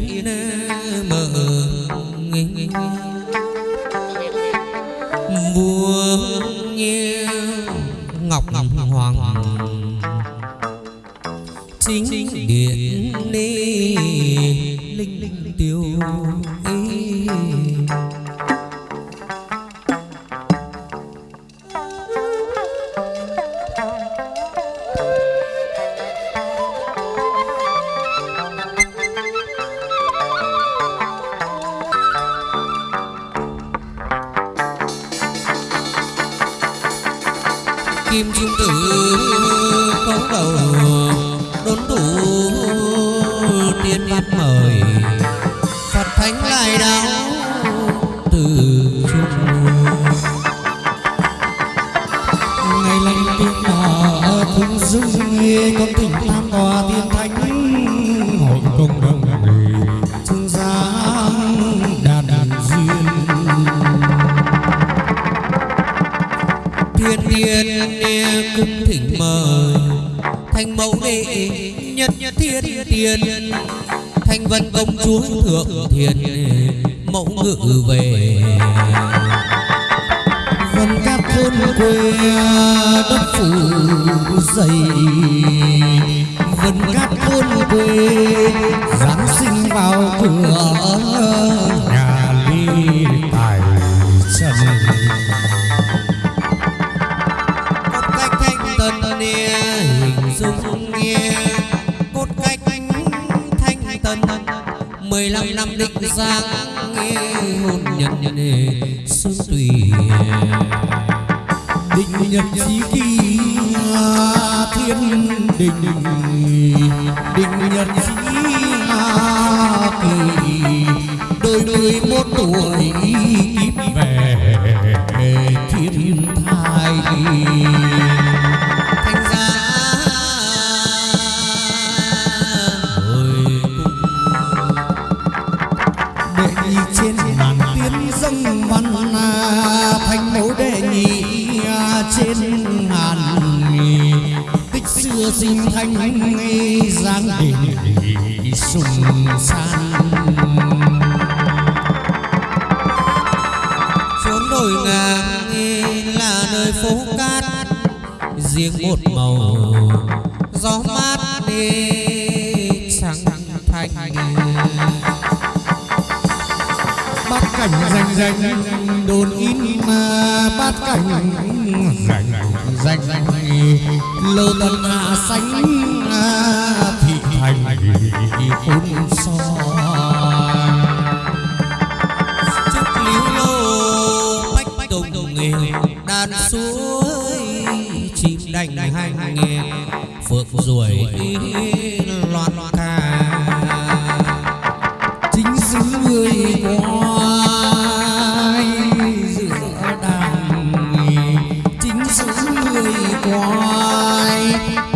biết nên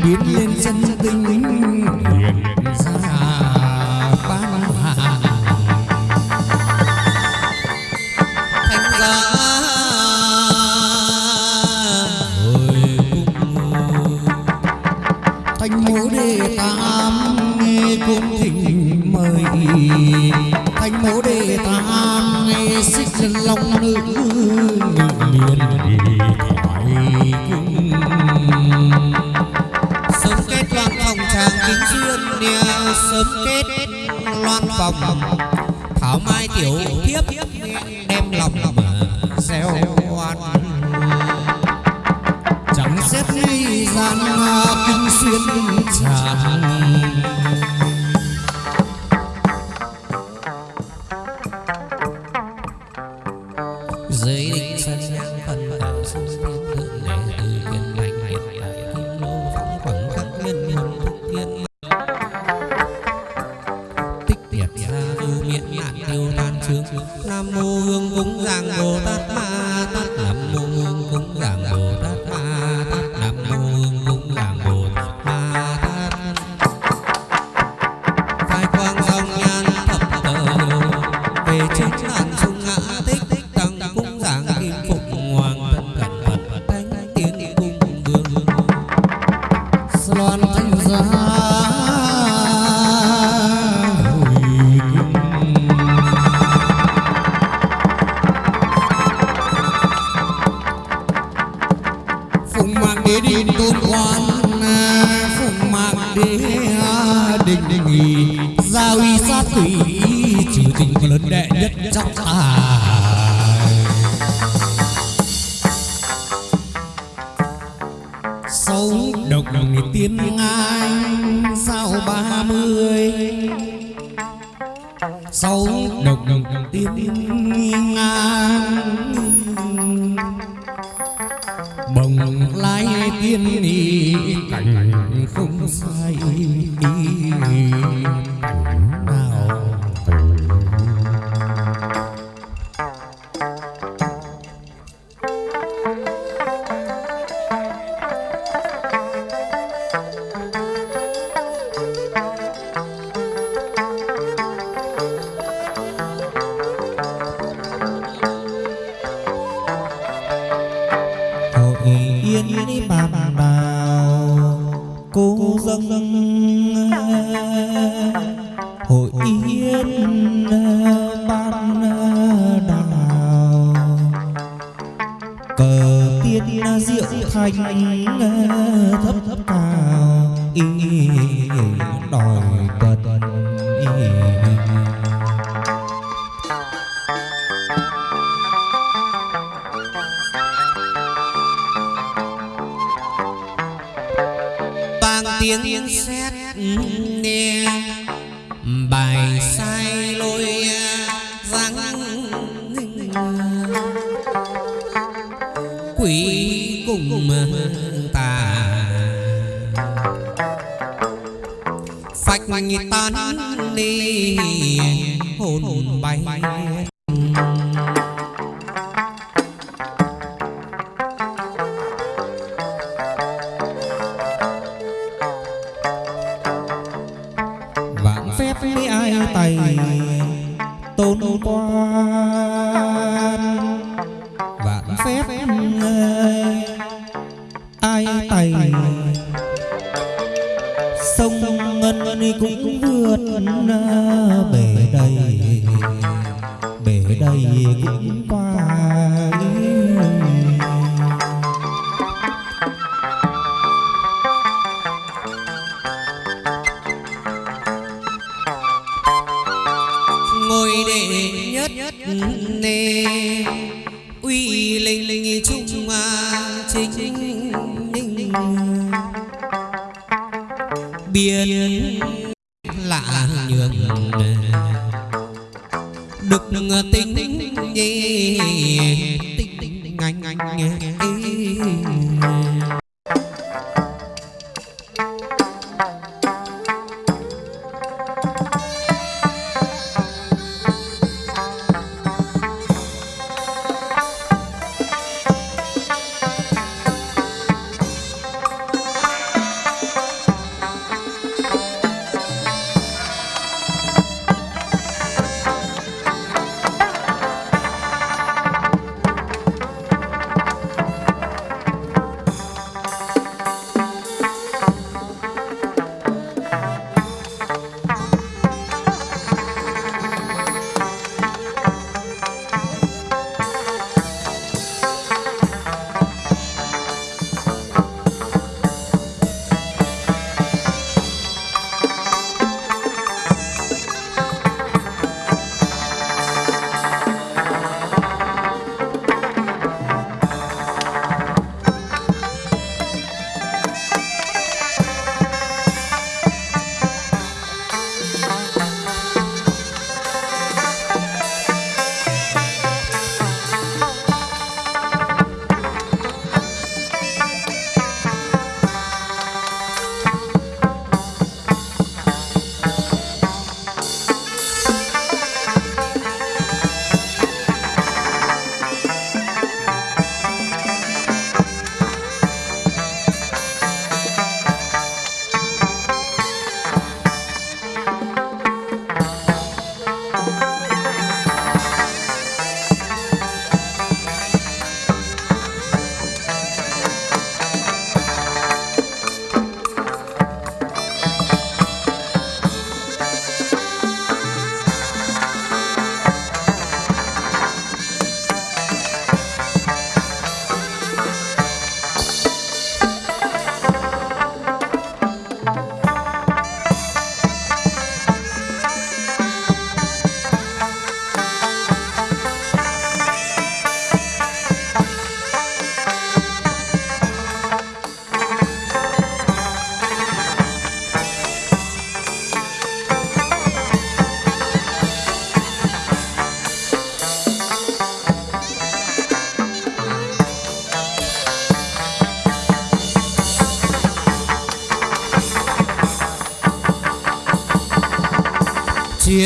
biến quỷ cùng tà phách tan đi hồn bay.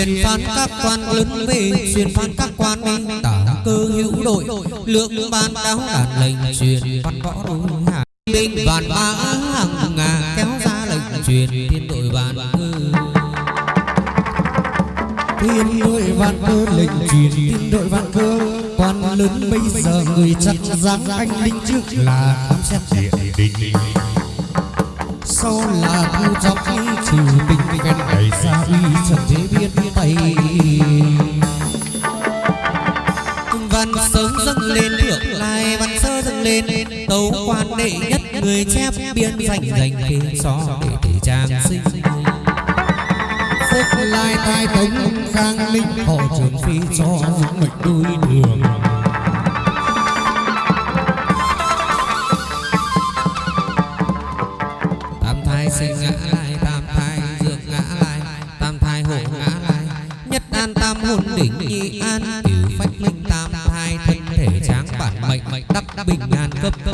Truyền phán các quan lớn về truyền phán các quan minh tả cơ hữu đội lượng ban đáo đàn lệnh truyền văn võ đối hạ binh vạn mã hàng ngà kéo ra lệnh truyền thiên đội vạn cơ thiên đội vạn cơ lệnh truyền thiên đội vạn cơ quan lớn bây giờ người chặt giáng anh linh trước là khám xét địa sau là thu chọc trừ tình ven đẩy xa uy trần thế biết tay. Văn sớm dâng lên thượng lai văn sơ dâng lên, tấu quan đệ nhất người chép biên dành dành kê so để thể trang sinh. Phúc lai tai tống khang linh, họ trường phi cho những mệnh đôi đường.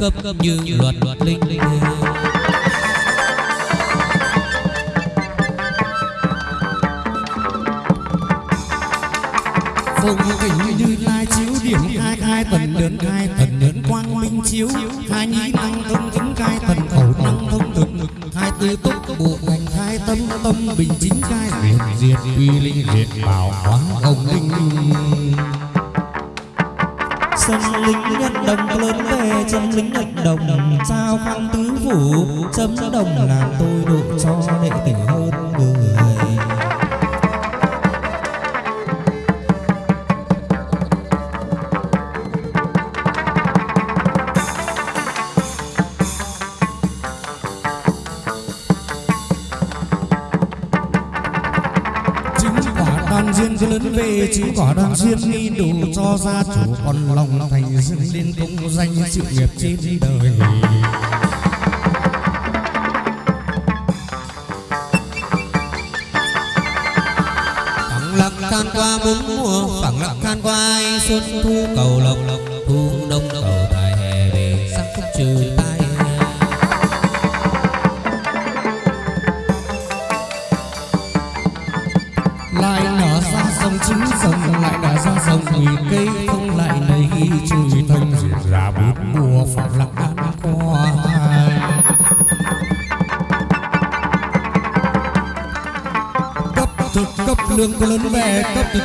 Cấp cấp như luật luật linh linh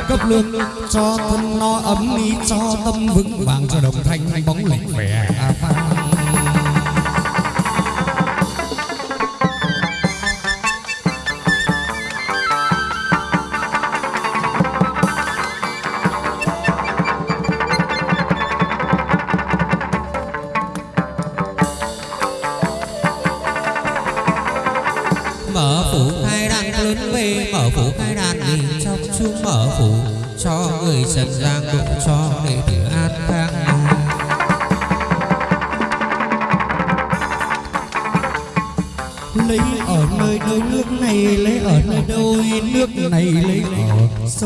cấp lương, cho thân no ấm đi cho tâm vững vàng, cho đồng thanh bóng lệnh vẻ pha mở phủ khai đang lớn về, mở phủ khai mở phủ cho người trần gian cũng cho đệ tử an khang lấy ở nơi đôi nước này, lấy ở nơi đôi nước này, lấy ở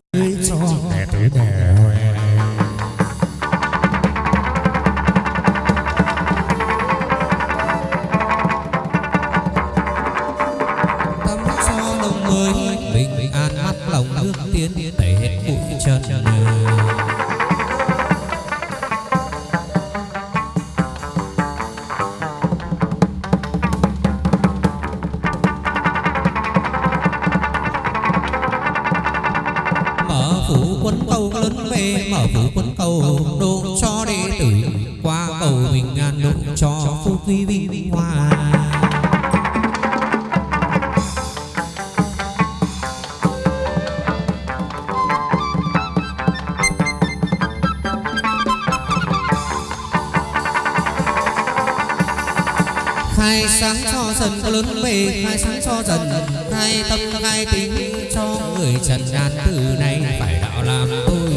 sân có lớn về khai sáng cho dần. Khai tâm, khai tính cho người trần gian. Từ nay phải đạo làm tôi.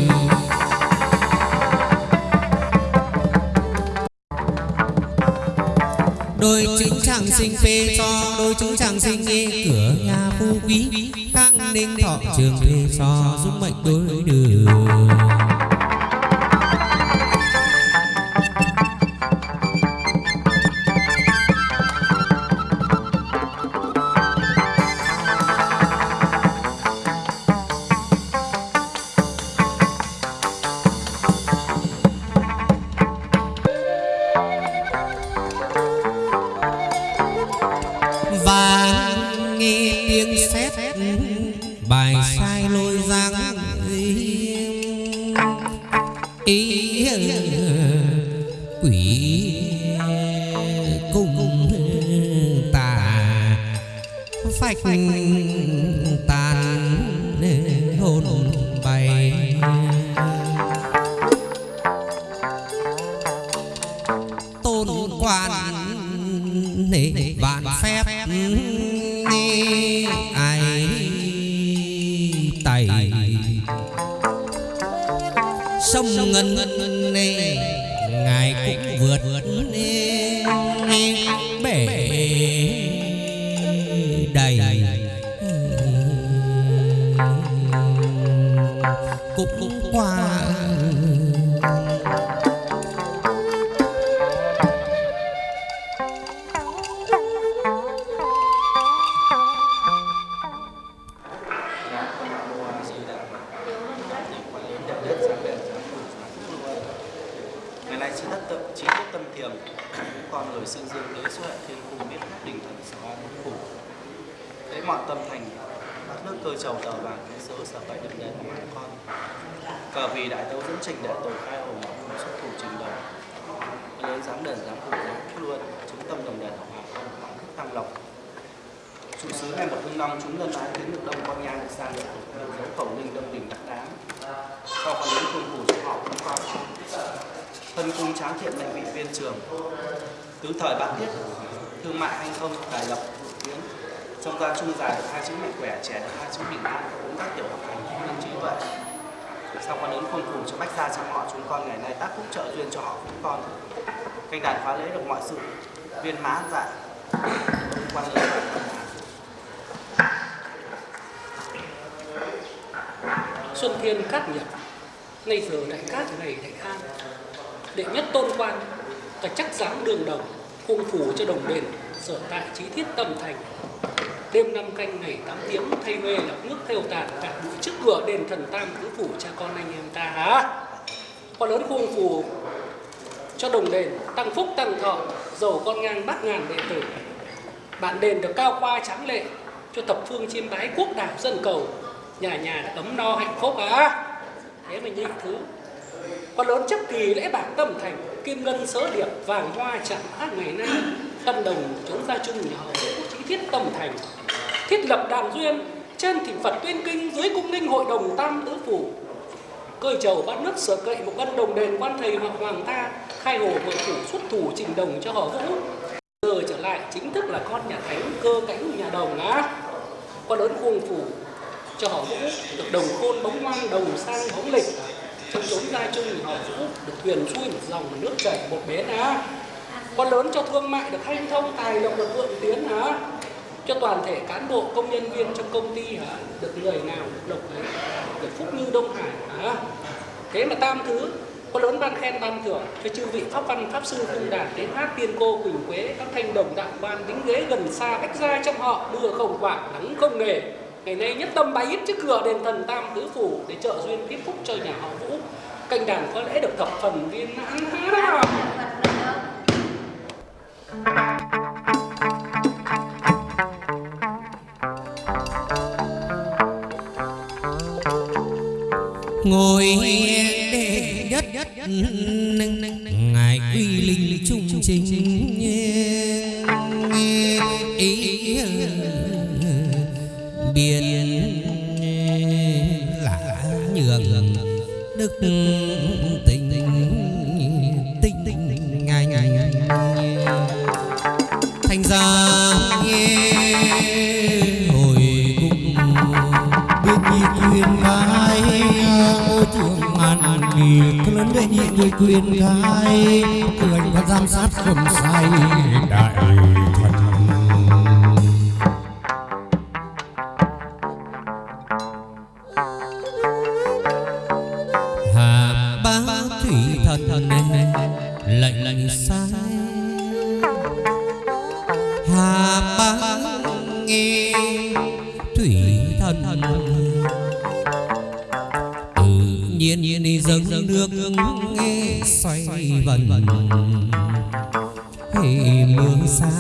Đôi chứng chàng sinh phê cho, đôi chứng chàng sinh nghe cửa nhà phu quý, khang ninh thọ trường phê cho. Giúp mệnh đối đường mọi tâm thành các nước cơ trầu tờ vàng cái sớ sở tại đừng đền của con. Cờ vì đại tấu dẫn trình đại tổ khai hồng ngọc xuất thủ trình đầu lớn dám đền dám phủ dám luôn, chứng tâm đồng đền hồng hoàng con hoàng thức tăng lộc. Chủ sứ ngày một hương năm chúng nhân ái tiến được đông con nhang sang được dấu khẩu linh đông đình đắc đáng sau phần đến cung phủ cho họ cũng qua. Thân cung tráng thiện mệnh vị viên trường. Tứ thời bát tiết thương mại anh không tài lập tiến trong gia chung dài được hai chữ mạnh khỏe trẻ được hai chữ bình an cũng các tiểu học hành thông minh trí tuệ. Sau con đến khuôn phủ cho bách gia trong họ, chúng con ngày nay tác phúc trợ duyên cho họ chúng con. Canh đàn phá lễ được mọi sự viên mãn dạ quan lớn xuân thiên cát nhật, nay giờ đại cát ngày đại an. Đệ nhất tôn quan, ta chắc dáng đường đồng cung phủ cho đồng đền, sở tại trí thiết tâm thành đêm năm canh ngày tám tiếng, thay mê lọc nước theo tàn cả bụi trước cửa đền thần tam tứ phủ cha con anh em ta. Hả con lớn cung phù cho đồng đền, tăng phúc tăng thọ, giàu con ngang bát ngàn đệ tử. Bạn đền được cao qua tráng lệ, cho thập phương chiêm bái quốc đảo dân cầu. Nhà nhà ấm no hạnh phúc á. Thế mình nhìn thứ. Con lớn chấp kỳ lễ bạc tâm thành, kim ngân sớ điệp, vàng hoa chạm hát ngày nay tân đồng chống gia chung nhà hậu chí thiết tâm thành. Thiết lập đàn duyên, trên thỉnh phật tuyên kinh, dưới cung ninh hội đồng tam tứ phủ. Cơi chầu bát nước sở cậy một ân đồng đền quan thầy hoặc hoàng ta khai hồ mở phủ xuất thủ trình đồng cho họ vũ. Giờ trở lại chính thức là con nhà thánh, cơ cánh nhà đồng á. Con lớn khuôn phủ cho họ vũ, được đồng khôn bóng ngoan đồng sang bóng lịch. Trong chống gia chung họ vũ được thuyền xuôi một dòng nước chảy một bến á con lớn cho thương mại được hanh thông, tài lộc được vượng tiến hả? Cho toàn thể cán bộ, công nhân viên trong công ty hả? Được người nào được lộc ấy? Được phúc như đông hải hả? Thế mà tam thứ con lớn ban khen ban thưởng cho chư vị pháp văn, pháp sư cung đàn đến hát, tiên cô, quỳnh quế, các thanh đồng đạo ban đính ghế gần xa cách ra trong họ, đưa không quả nắng không nghề. Ngày nay nhất tâm bái ít trước cửa đền thần tam tứ phủ để trợ duyên tiếp phúc cho nhà họ vũ. Canh đàn có lẽ được thập phần viên mãn ngồi đệ nhất ngài quy linh trung chính ý biển lạ nhường đức xa nghe hồi cung biết nhị quyền khai ngôi trường an nghỉ lớn đệ nhị người quyền gái cười và giám sát không sai, đại thần hà bá thủy thần lệnh lệnh sai hà bá nghe thủy thần. Tự nhiên nhiên dâng nước nghe xoay vần. Hệ mưa xa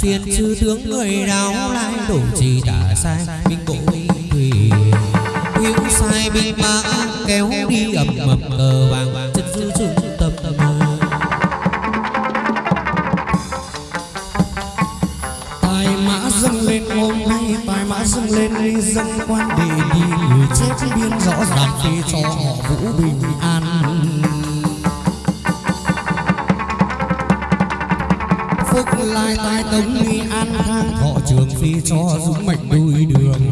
phiền chư tướng người đáo lai đổ trì đã sai? Binh bộ thủy, hữu sai binh mã, kéo đi ầm ầm cờ vàng chất dư trung tâm tâm tài mã dâng lên hôm nay, tài mã dâng lên dâng quan để đi, người chết biên rõ ràng để cho họ vũ bình. Lai tai tống nghi an khang. Thọ trường phi cho dũng mệnh đuôi đường.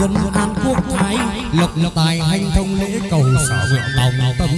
Dân an quốc thái lộc tài hành thông lễ cầu sở nguyện lòng tâm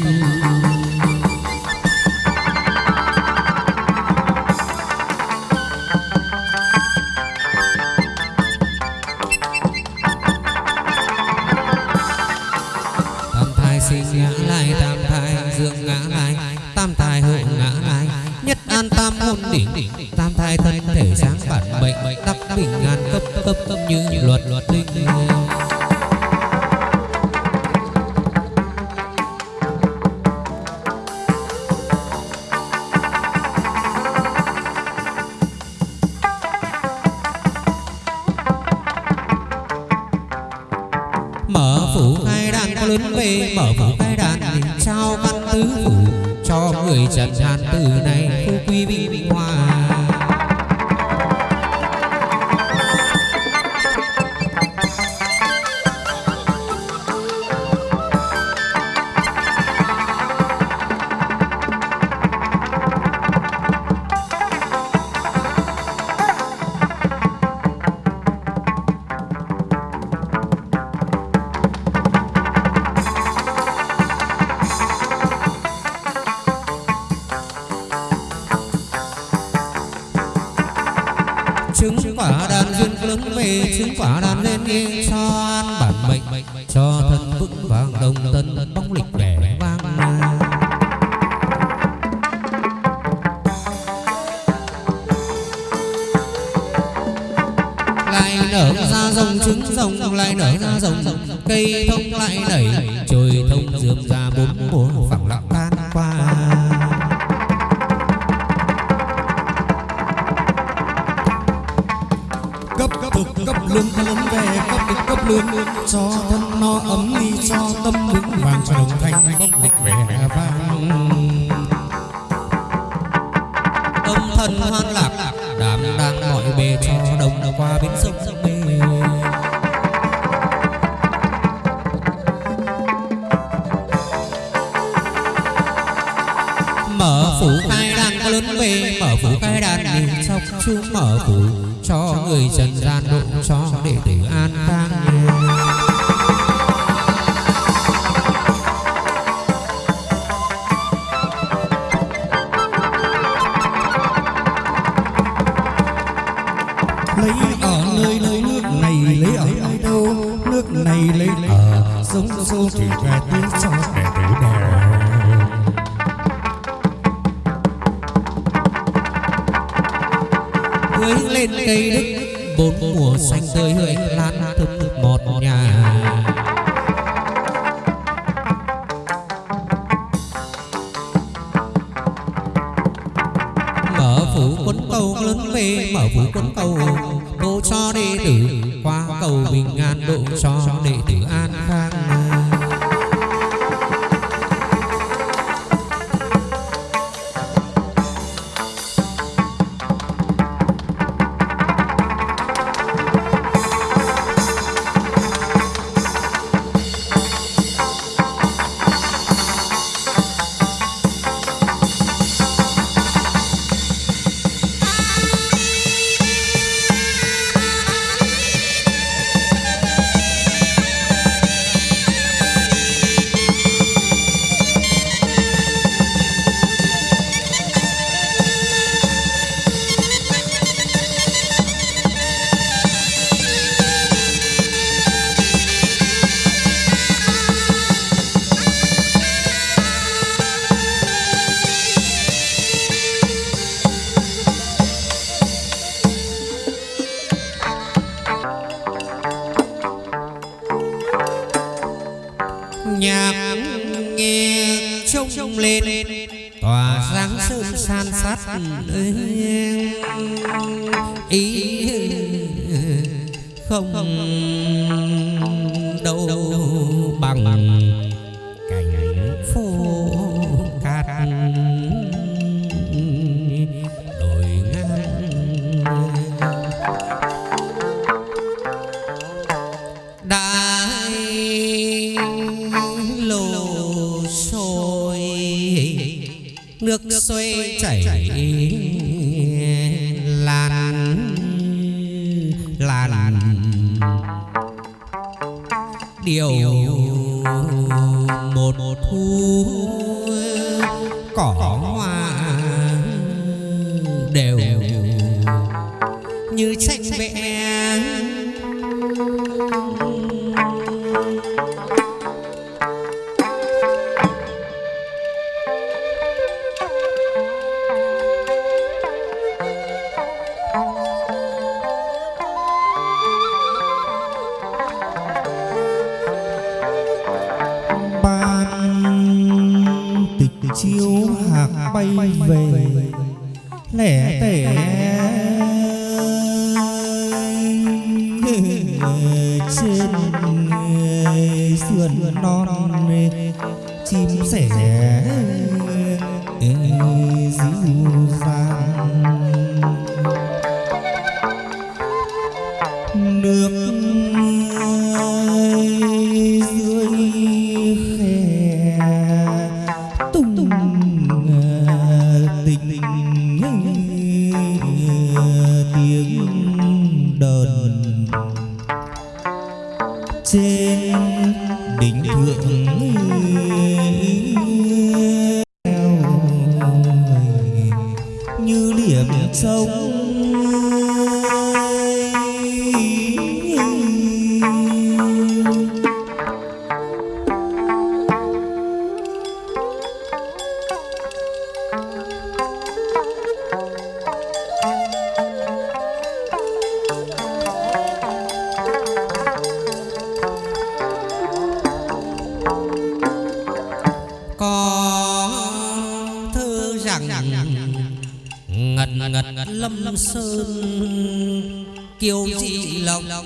ngật lâm sơn kiều dị lòng lộc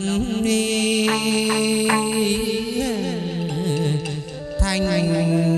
thanh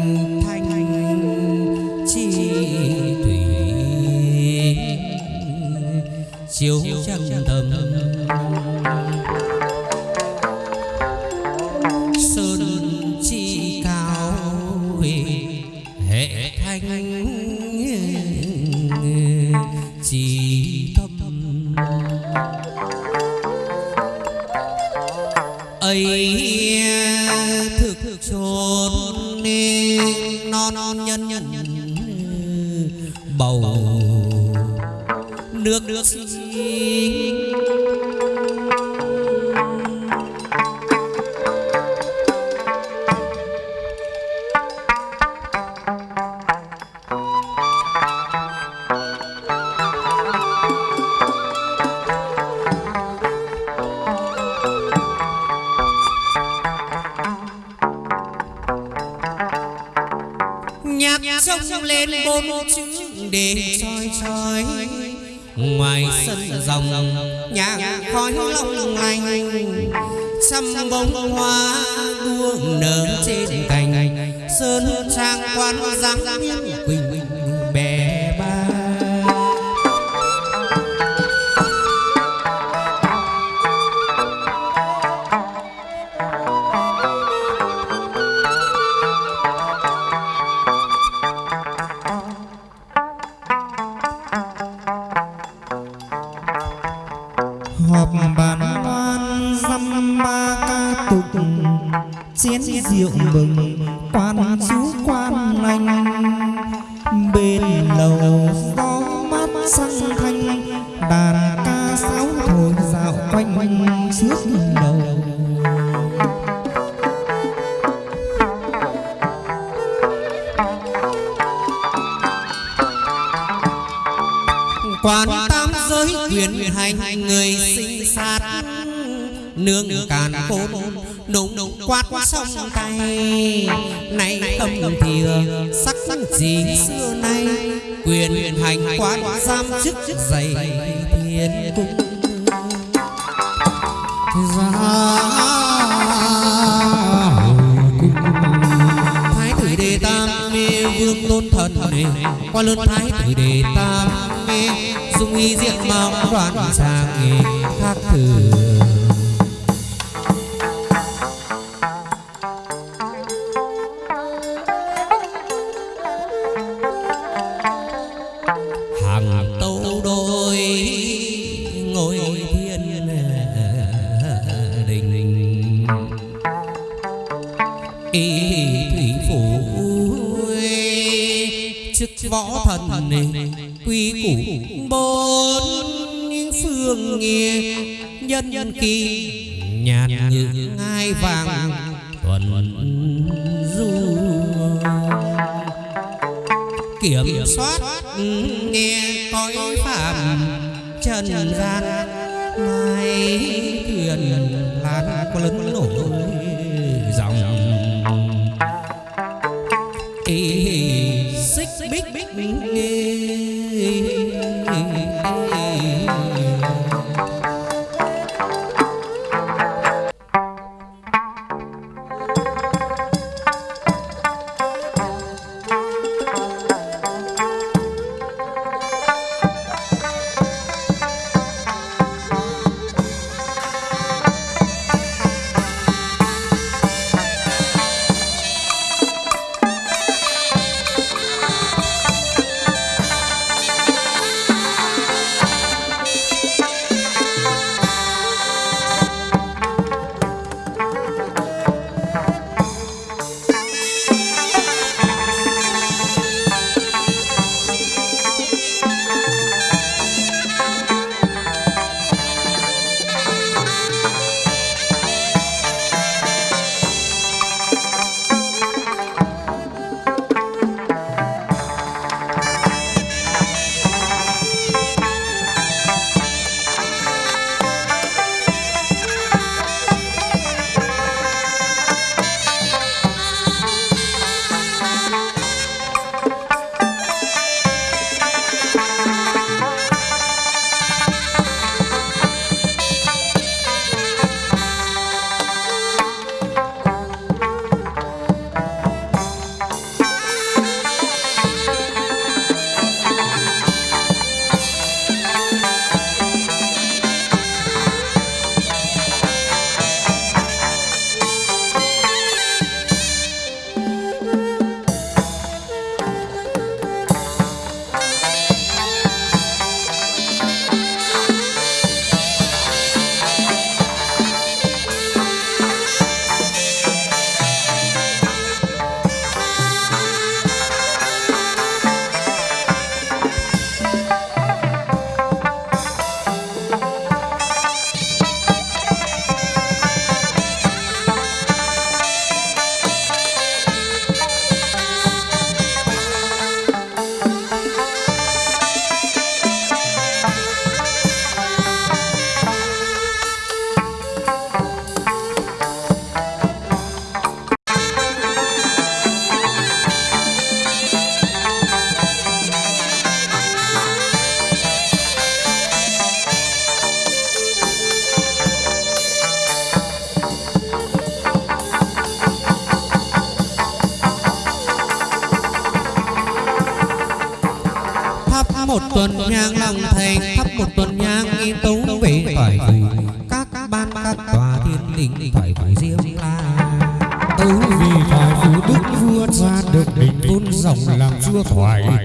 hương nghe. Nhân nhân kỳ nhàn như ngai vàng thuần du. Kiểm soát nghe coi phạm trần gian. Mai thuyền lan lớn nổi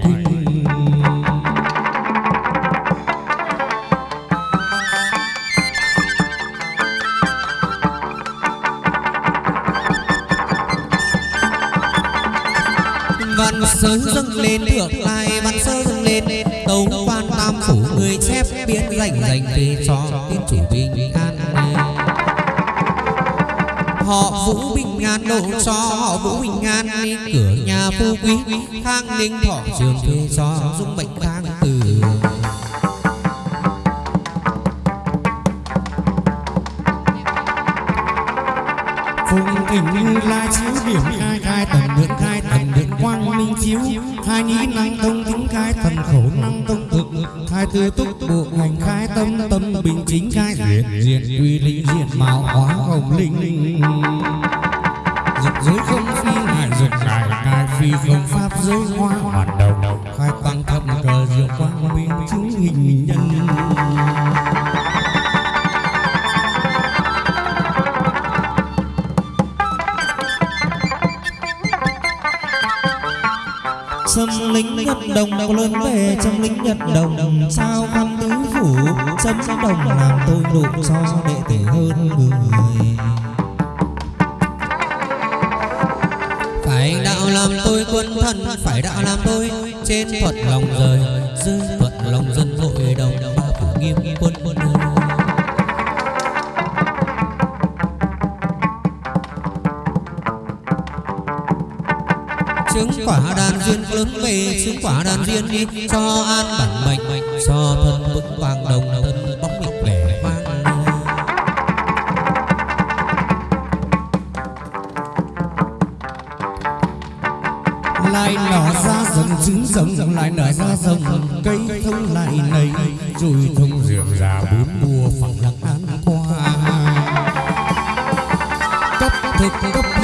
thoại văn sớ dâng lên thượng lai văn sớ dâng lên. Tấu quan tam phủ người chép biên dành dành về cho tiên chủ bình an họ vũ bình an độ cho họ vũ bình an cửa nhà phú quý khang ninh thọ trường thuê cho dung bệnh khang từ. Phùng thỉnh như lai chiếu điểm khai khai tần được khai, tần được quang minh chiếu. Khai nhĩ năng tông tính khai thần khẩu năng tông khai tư túc bộ hành khai tâm tâm bình chính khai diện diện quy linh diện mạo hóa hồng linh. Dục giới không phi ngại dục ngại ngại phi không pháp giới hoa hoàn đầu khai tăng thập cờ diệu quang minh chứng hình nhân đồng có lớn về Xâm lính nhật đồng. Sao khăn tứ phủ Xâm đồng làm tôi độ cho đệ tử hơn người. Phải đạo làm tôi quân thân phải đạo làm tôi trên thuận lòng rời. dưới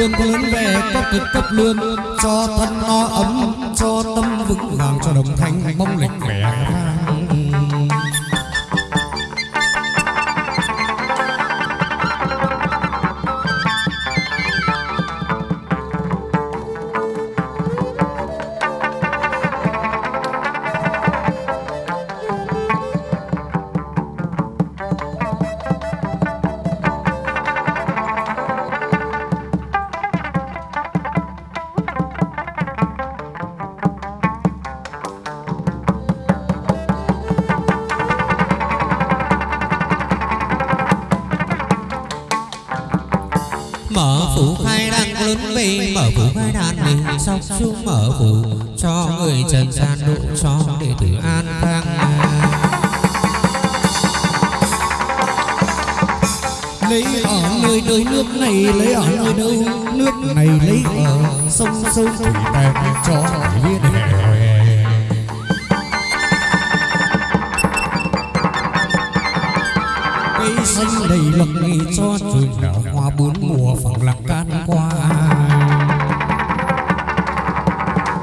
lương có lớn về cấp thực cấp lương cho thân no ấm, cho tâm vững vàng, cho đồng thanh mong lịch vẻ.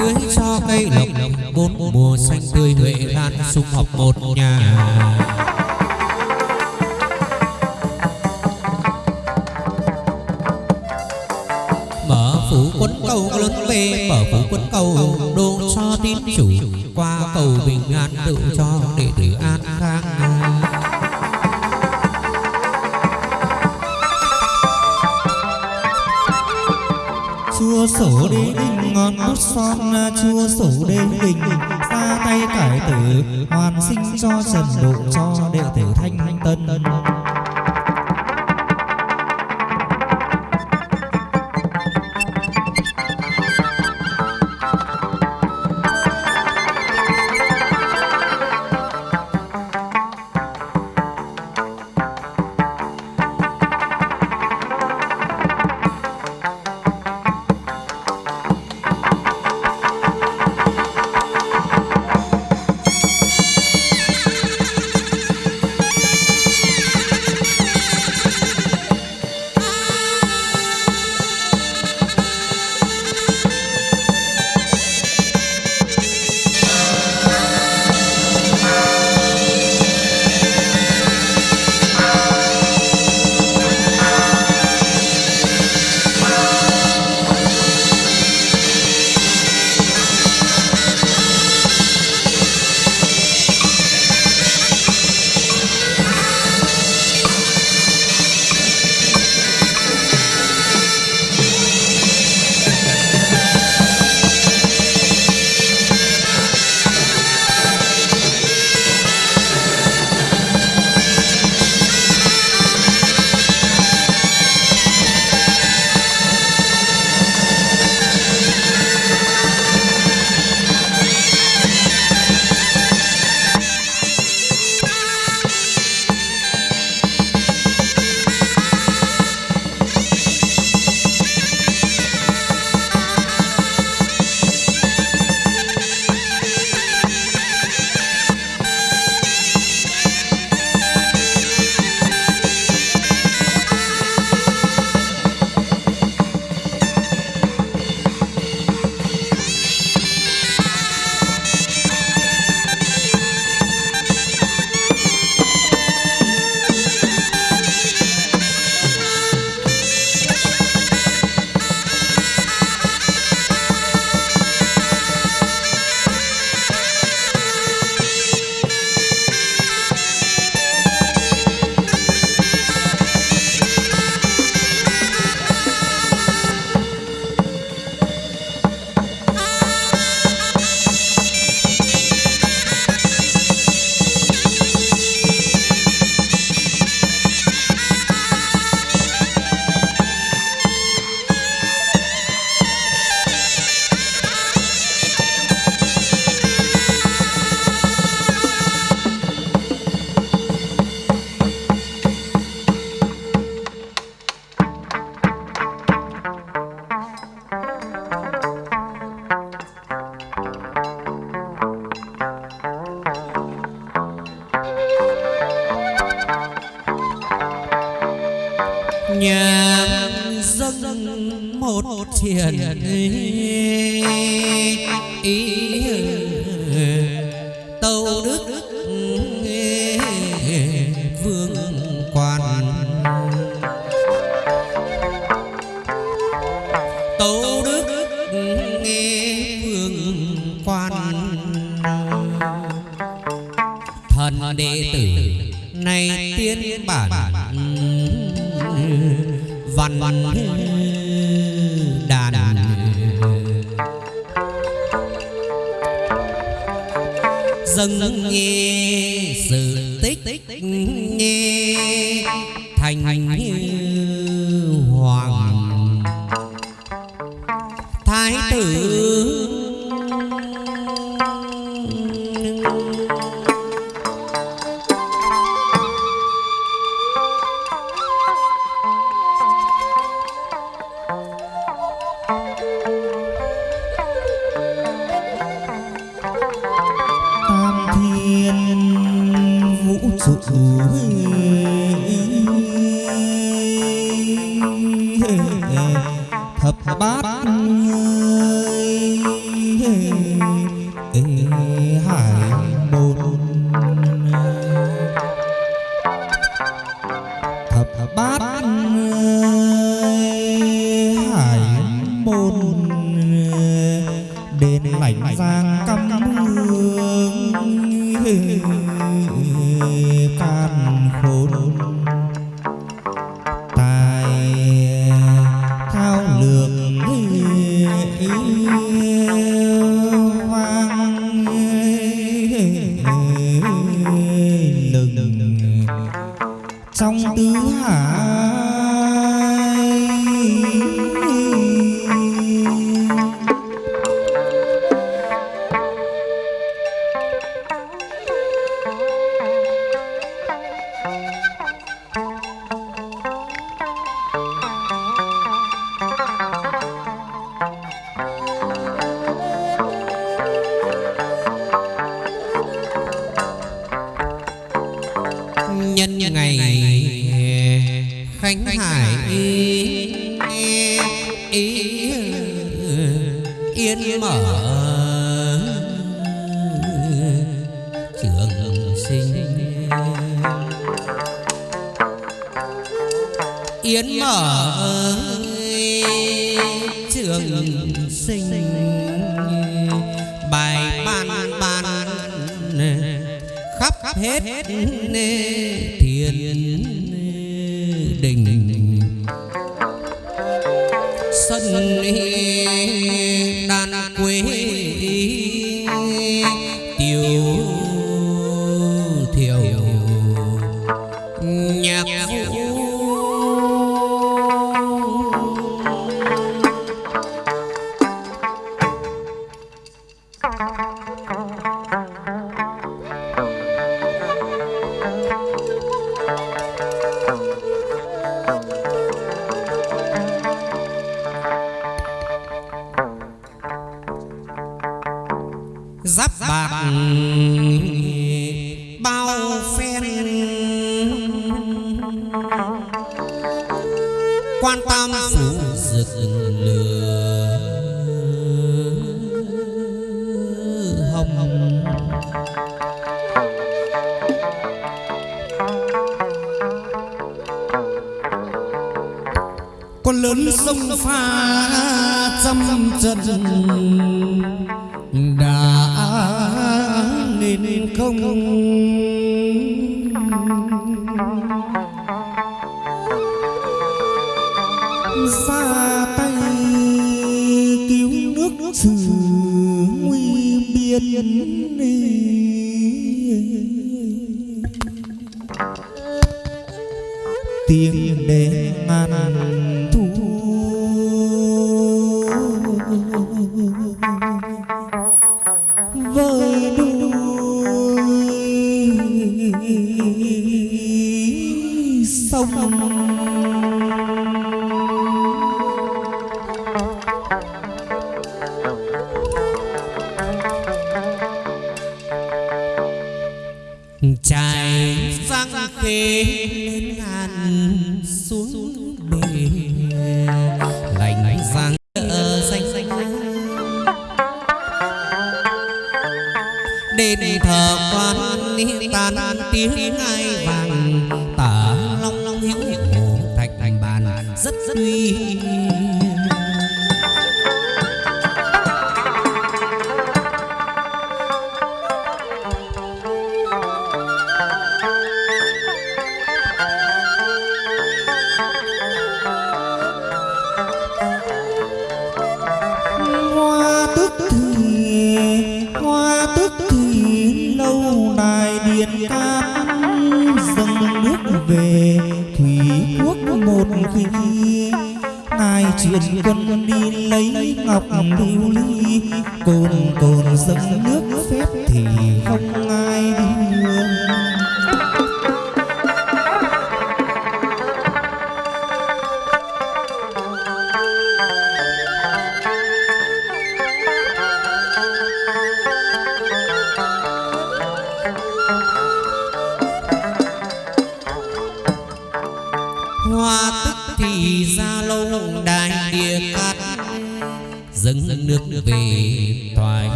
Tưới cho cây lộc, bốn mùa xanh tươi huệ lan sum họp một nhà. Mở phủ quân cầu lớn về, mở phủ quân cầu đô cho tín chủ, qua cầu bình an tự cho đệ tử an khang. À, chua sổ đế đình ngọn bút son Chua sổ đế đình. Ra tay cải tử, Hoàn sinh cho trần độ cho đệ tử thanh tân.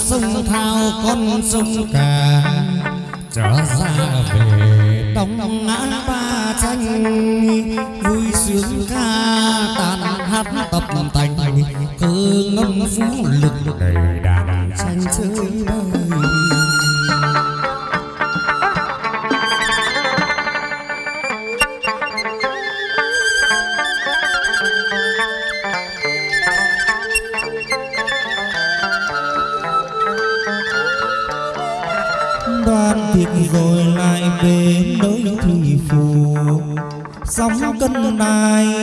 sông thao con sông cả trở ra về đông ngã ba tranh vui sướng ca tàn hát tập tành cơ ngâm vũ lực đầy đàn tranh chơi bơi đài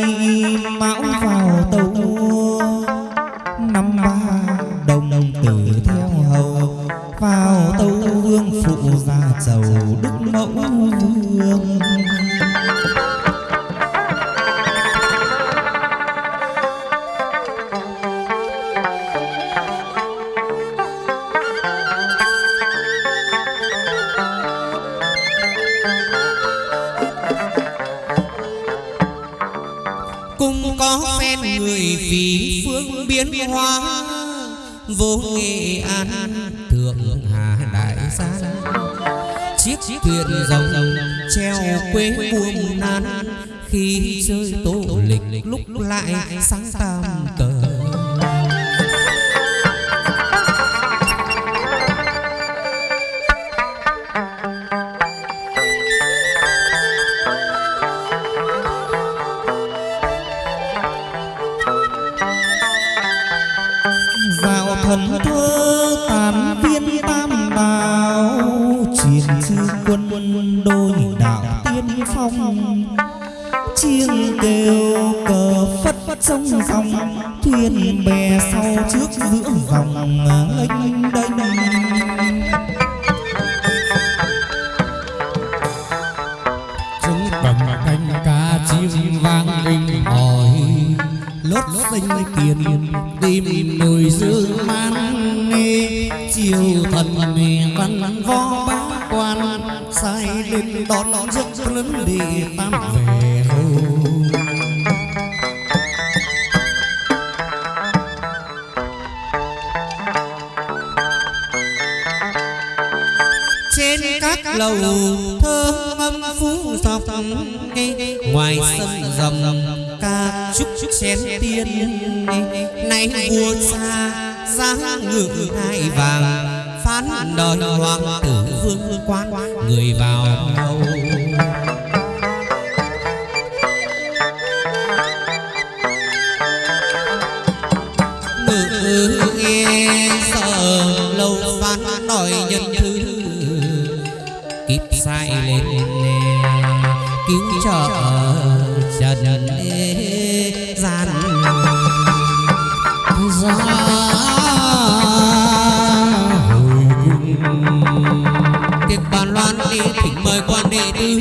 ban đi thỉnh mời quan đệ tứ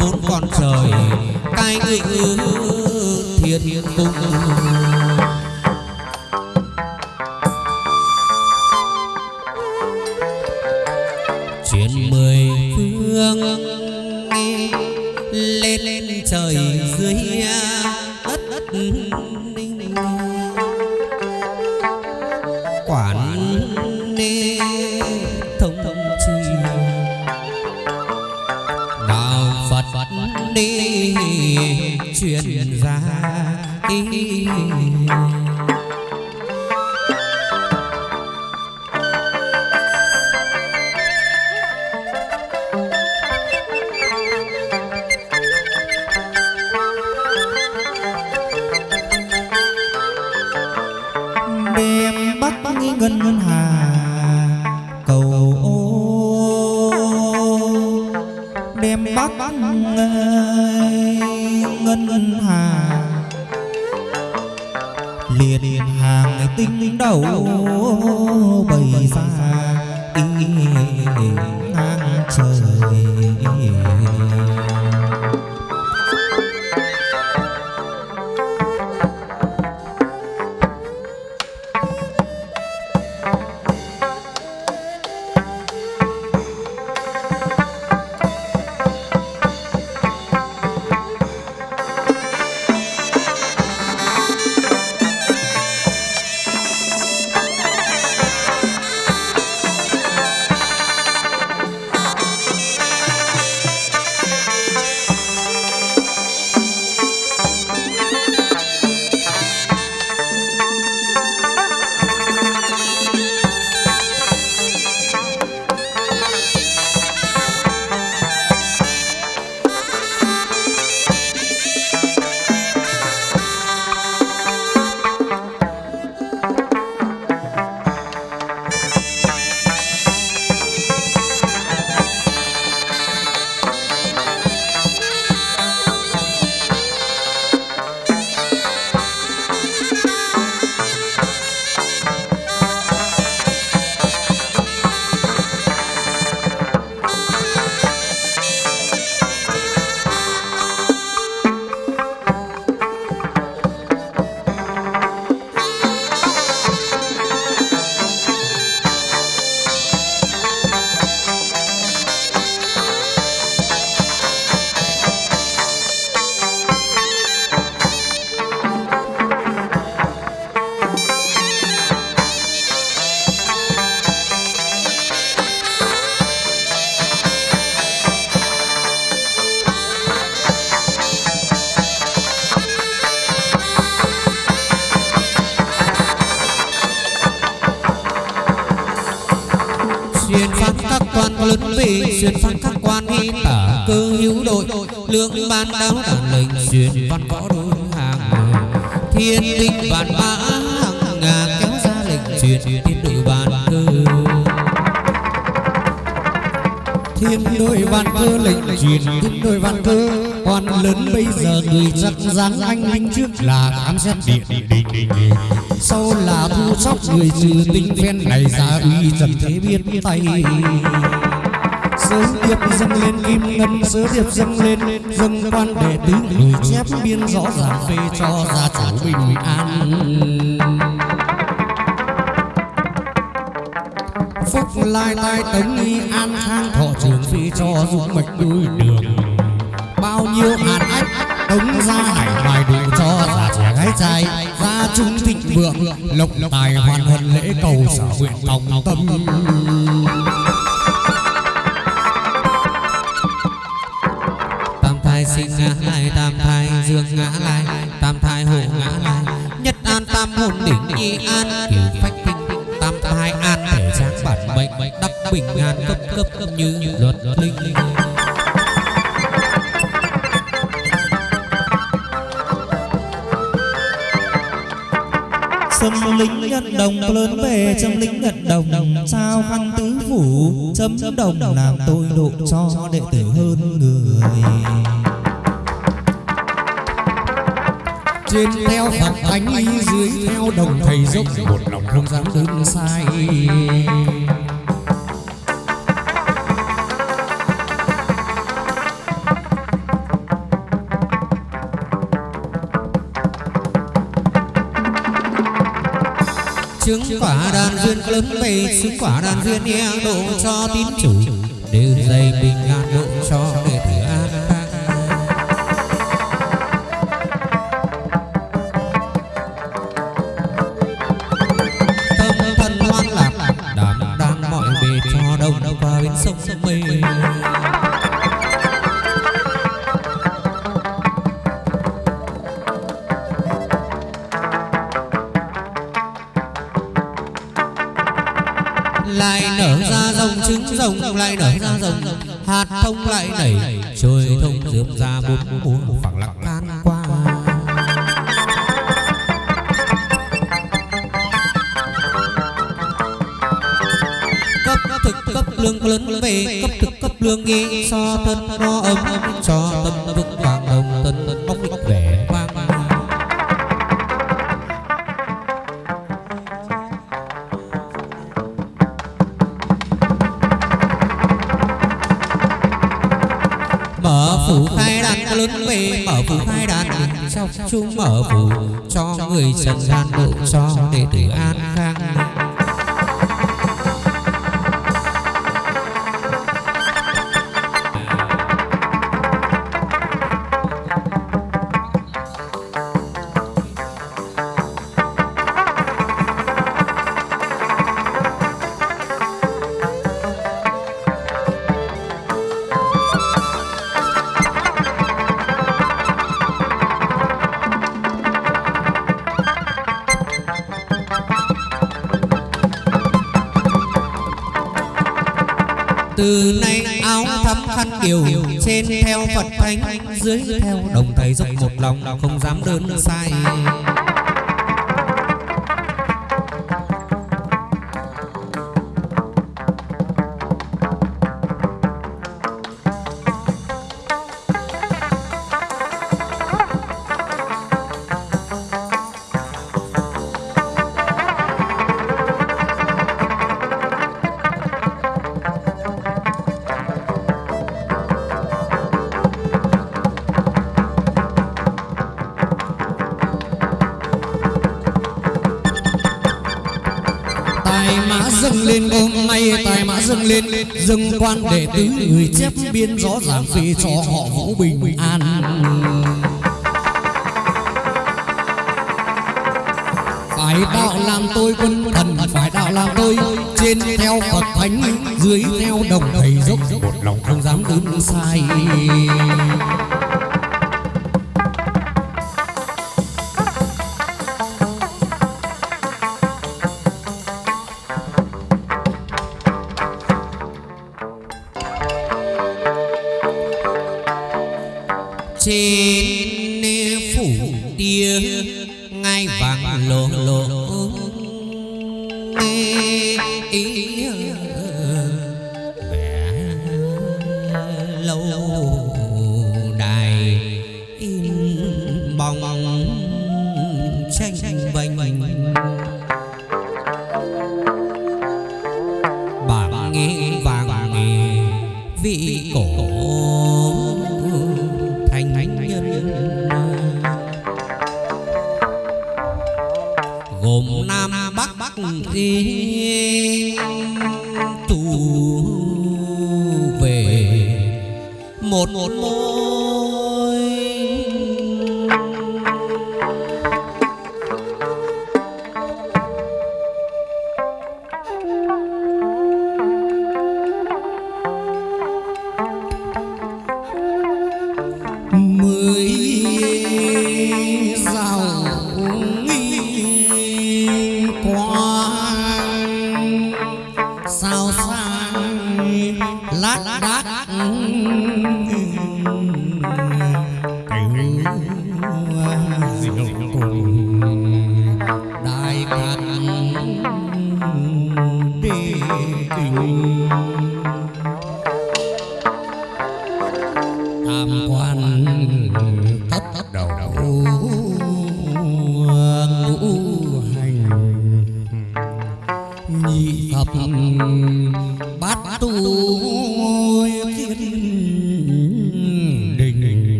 vốn còn trời cai ngự thiên cung thiên tinh vạn mã hằng ngà kéo ra lệnh truyền thiên đội vạn cơ thiên đội văn cơ lệnh truyền thiên đội văn cơ quan lớn bây giờ người chắc dáng anh linh trước là khám xét điện đình sau là thu sóc người trừ tinh phen này ra uy trần thế biết tay sớ điệp dâng lên kim ngân sớ điệp dâng lên, dâng quan đệ tứ người chép biên rõ ràng về cho gia chủ bình an. Phúc lai tai tống nghi an khang, thọ trường phi cho dũng mạch đuôi đường. Bao nhiêu hạt ách tống ra hải ngoài đủ cho già trẻ gái trai. Gia trung thịnh vượng, lộc tài hoàn hân lễ cầu sở nguyện tòng tâm. Sinh ngã lai tam thai dương ngã lai tam thai hộ ngã lai nhất an tam hồn đỉnh nhi an, kiểu phách kinh, tam thai an thể sáng bản mệnh đắc bình an cấp cấp cấp như luật linh. Sâm lính nhận đồng lớn về, châm lính nhận đồng, Sao khăn tứ phủ, chấm đồng làm tôi độ cho đệ tử hơn người. trên theo phật thánh dưới theo đồng thầy dốc, một lòng không dám đứng sai. Chứng quả đàn duyên lớn về chứng quả đàn duyên nghe độ cho tín chủ đều dày bình ngàn độ cho để lại nảy trời thông rượm ra bốn mùa phẳng lặng. can qua. Cấp thực cấp lương lớn về cấp thực cấp lương nghi so thân no từ nay áo thắm khăn kiều trên theo phật thánh, dưới theo đồng thầy dốc một lòng không dám đơn sai. Dâng quan đệ tứ người chép biên rõ ràng về cho họ vũ bình an. Phải đạo làm tôi quân thần phải đạo làm tôi. Trên theo phật thánh dưới theo đồng thầy dốc. Một lòng không dám đứng sai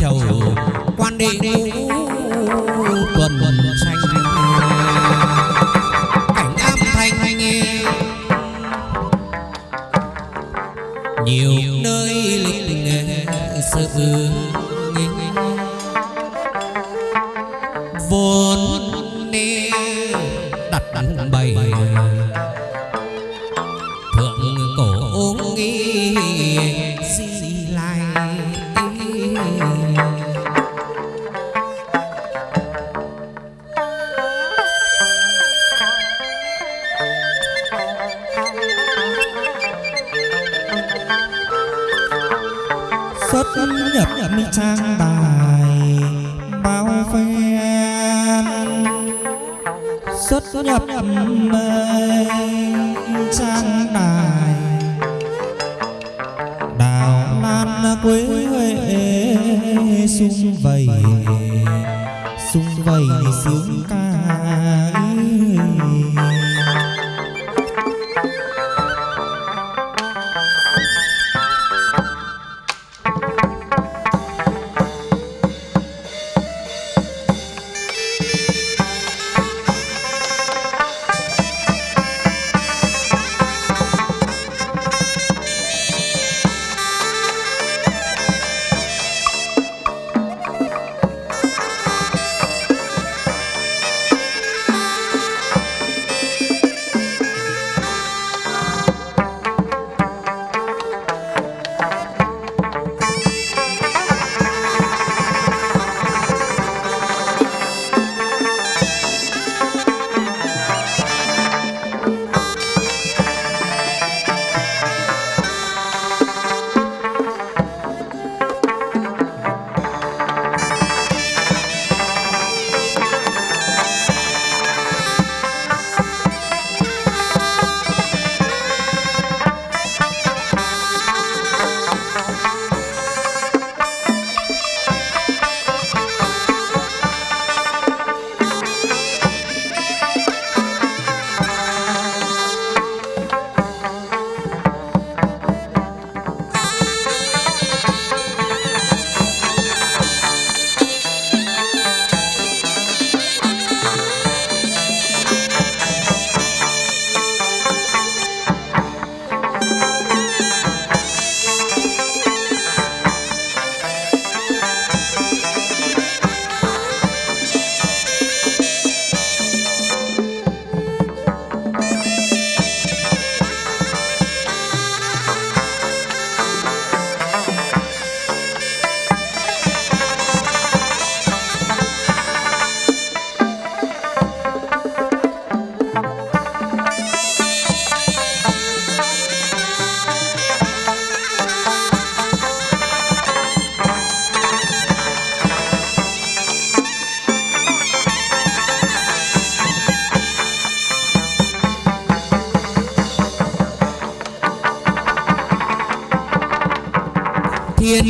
chầu. Quan đệ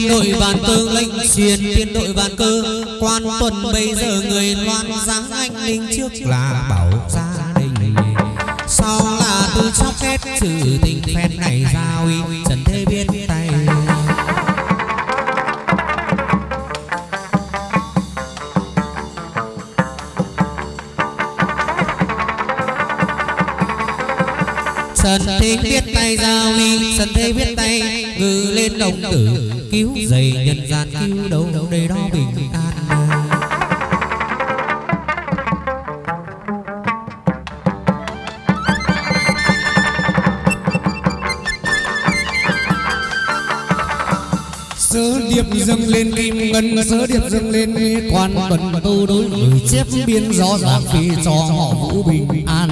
Tiên đội bàn cơ lệnh truyền tiên đội bàn cơ. Quan tuần bây giờ người loan dáng anh linh trước là bảo gia đình. Sau là từ chóc kết trừ tình phen này giao uy, trần thế biết tay. Trần thế biết tay giao ly Trần thế biết tay ngự lên đồng tử. Cứu dày nhân gian cứu đâu đây đó bình an sớ điệp dâng lên kim ngân sớ điệp dâng lên quan tuần tu đối người chép biên rõ ràng phi cho họ vũ bình an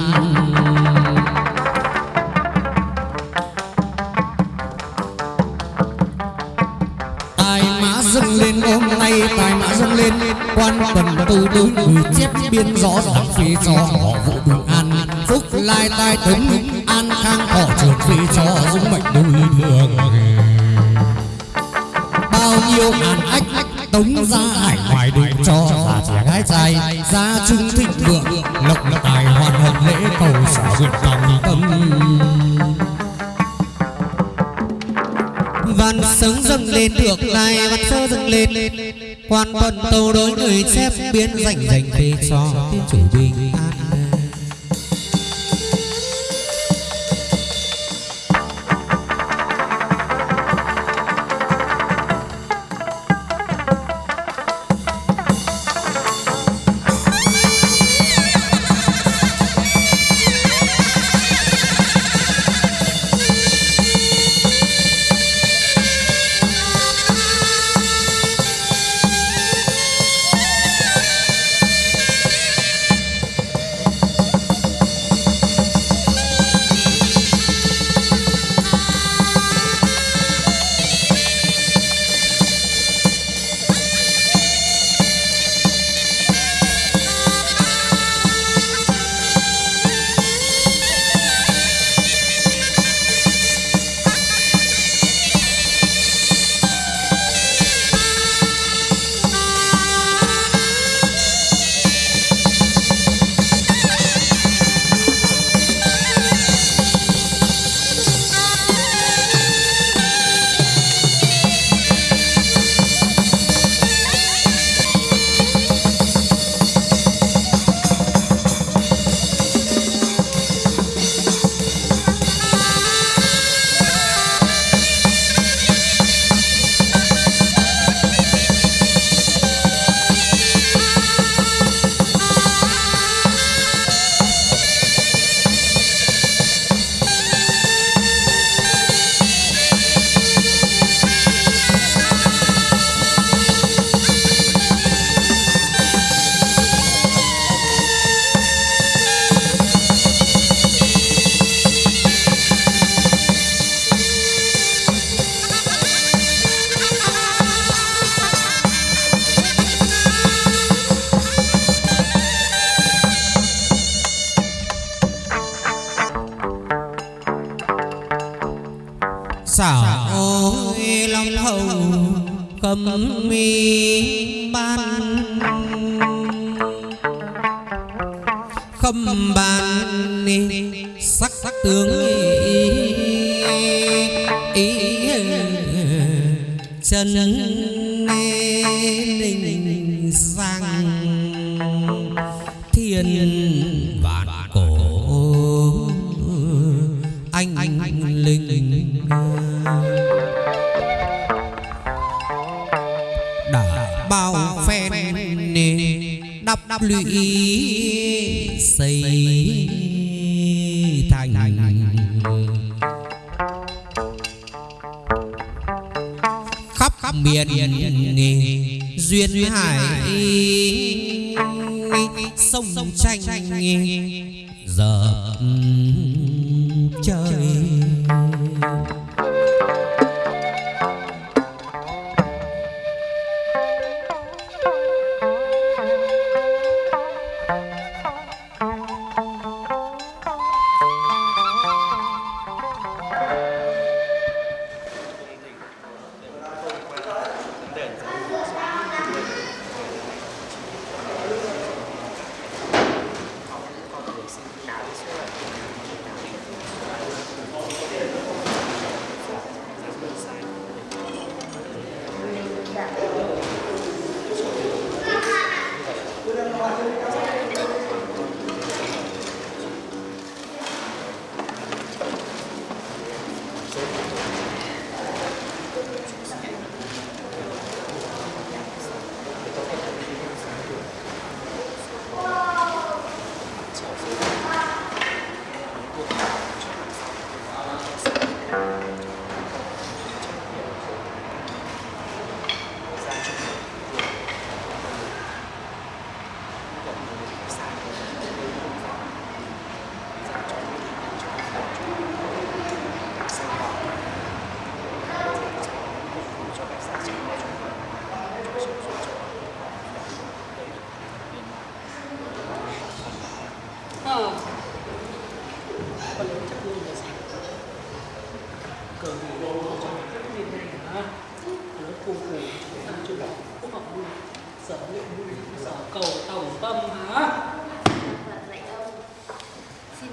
quan tuần tu tư, người chép biên rõ ràng phi cho họ vũ bình an. Phúc lai tai tấn, an khang họ trường phi cho dũng mệnh đôi thường bao nhiêu ngàn ách tống ra hải ngoài đường cho già trẻ gái trai, gia trung thịnh vượng, lộc tài hoàn hồng lễ cầu sở duyệt tòng tâm. Văn sống dâng lên, được lại văn sơ dâng lên quan tuần tâu đối người xếp biến rảnh rảnh về cho tiên chủ bình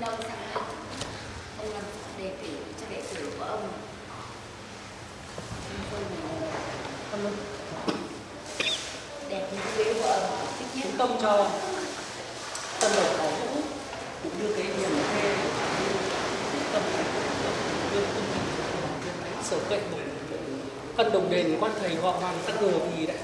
ông sang đây? Ông làm đề cử cho đệ tử của ông. Tôi là đẹp như cái ghế của ông. Thích nhất. Tâm cho tân đầu có vũ cũng như cái hiền thê. Tâm đưa tâm sở cậy một cân đồng đền quan thầy họ hoàng tăng ngờ vì đại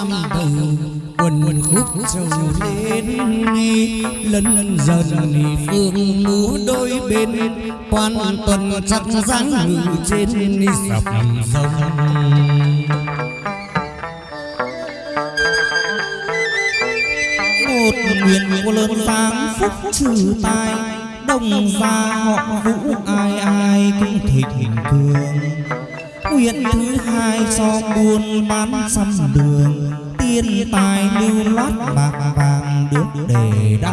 tam đầu quần khúc trầu lên Lần lần dần phương múa đôi bên, Quan tuần chắc dáng ngự trên sập sông. Một nguyện của lớn sáng phúc trừ tai đồng gia họ vũ ai ai cũng thịnh cường. Nguyện thứ hai cho buôn bán xăm đường thiên tài lưu loát bạc vàng được để đa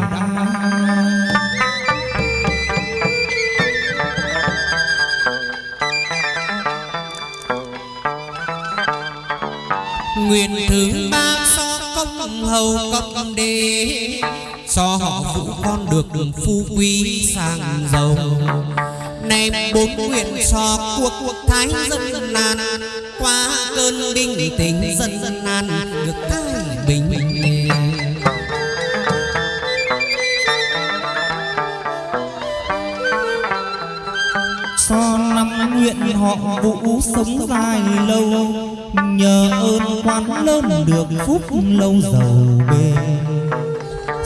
nguyện thứ ba so công hầu công đế, so họ vũ con được đường phu quý sang giàu. Này bốn nguyện so cuộc cuộc thái dân nan qua cơn bình tĩnh dân dân nan được thái bình so năm nguyện họ vũ sống dài lâu, nhờ ơn quan lớn được phúc lâu giàu bề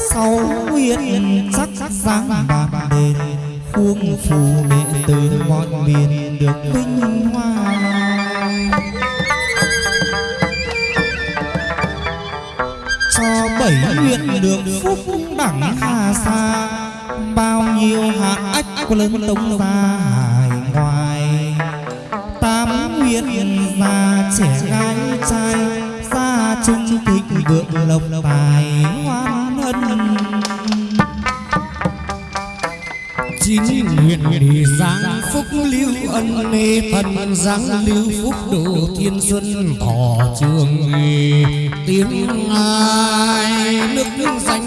sau nguyện sắc dáng bạc đền khuông phù mẹ từ mọi miền được vinh hoa. bảy nguyện được phúc đẳng hà xa bao nhiêu hạ ách của lớn tông ra hải ngoại. Tám nguyện già trẻ gái trai, gia trung thịnh vượng lộc tài hoan hân chín nguyện đi giáng phúc lưu ân nê thần giáng lưu phúc độ thiên xuân thọ trường nghề tiếng ai nước nước xanh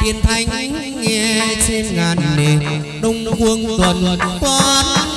thiên thanh nghe trên ngàn nền đông quân tuần toán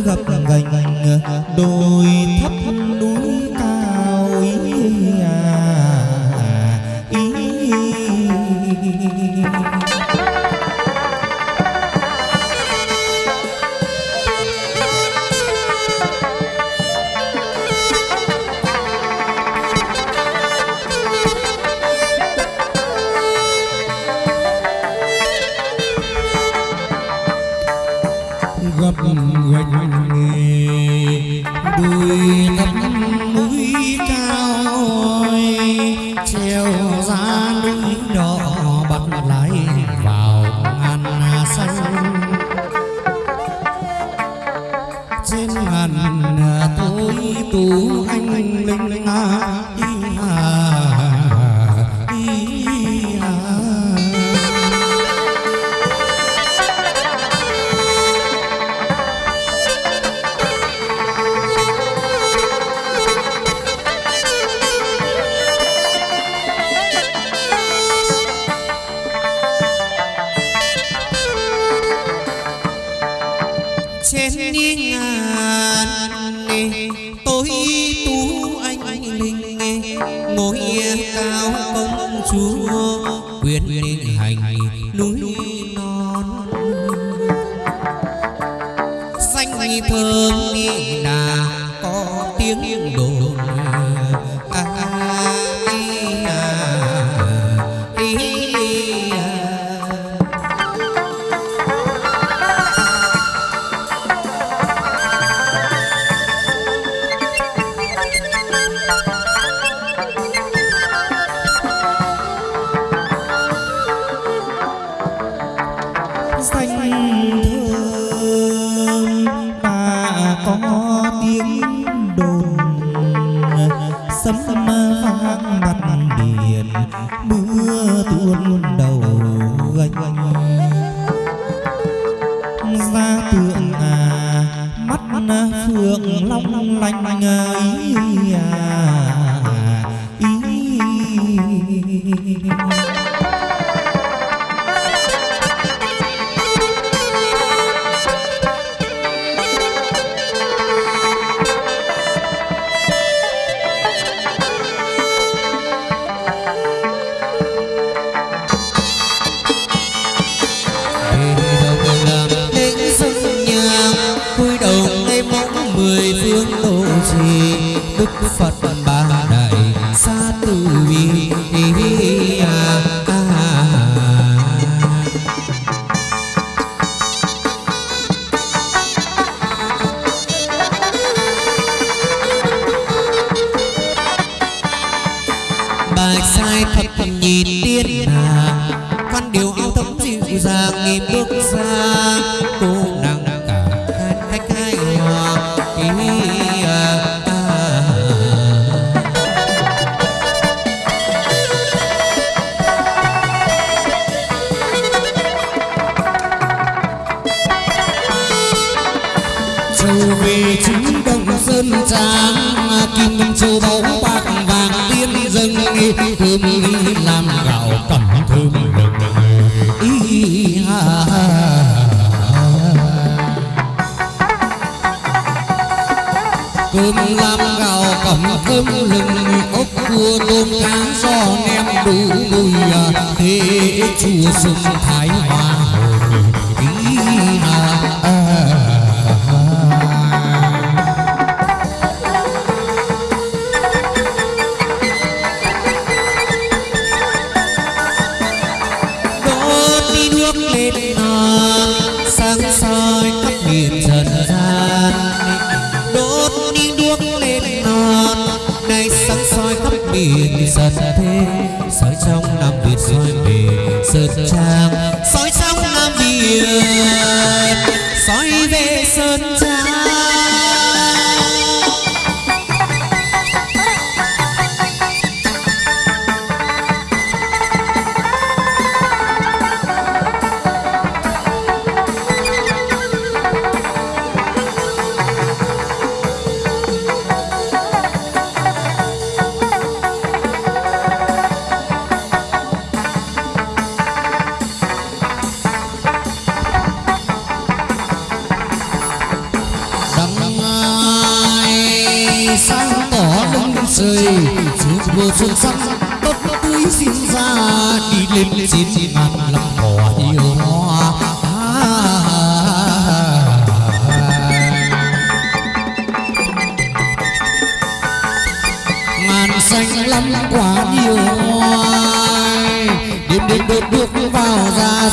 gặp gành.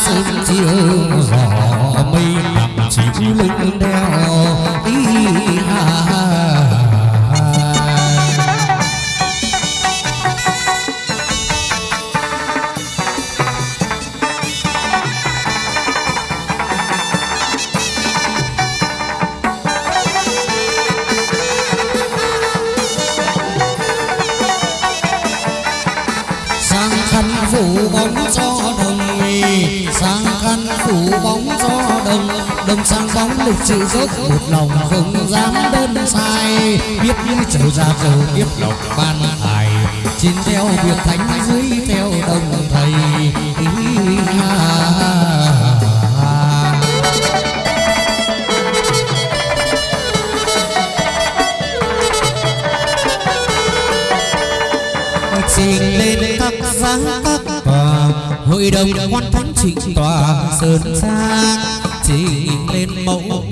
sớm chiều rõ mây tặng chỉ lưng đeo ý được chịu dốc một lòng không dám đơn sai. Biết những chiều ra giờ tiếp lộc ban thải chín theo việc thánh dưới theo đồng thầy. Ý, trình lên các sáng các tòa hội đồng quan thánh trịnh tòa sơn sang chỉ lên mẫu.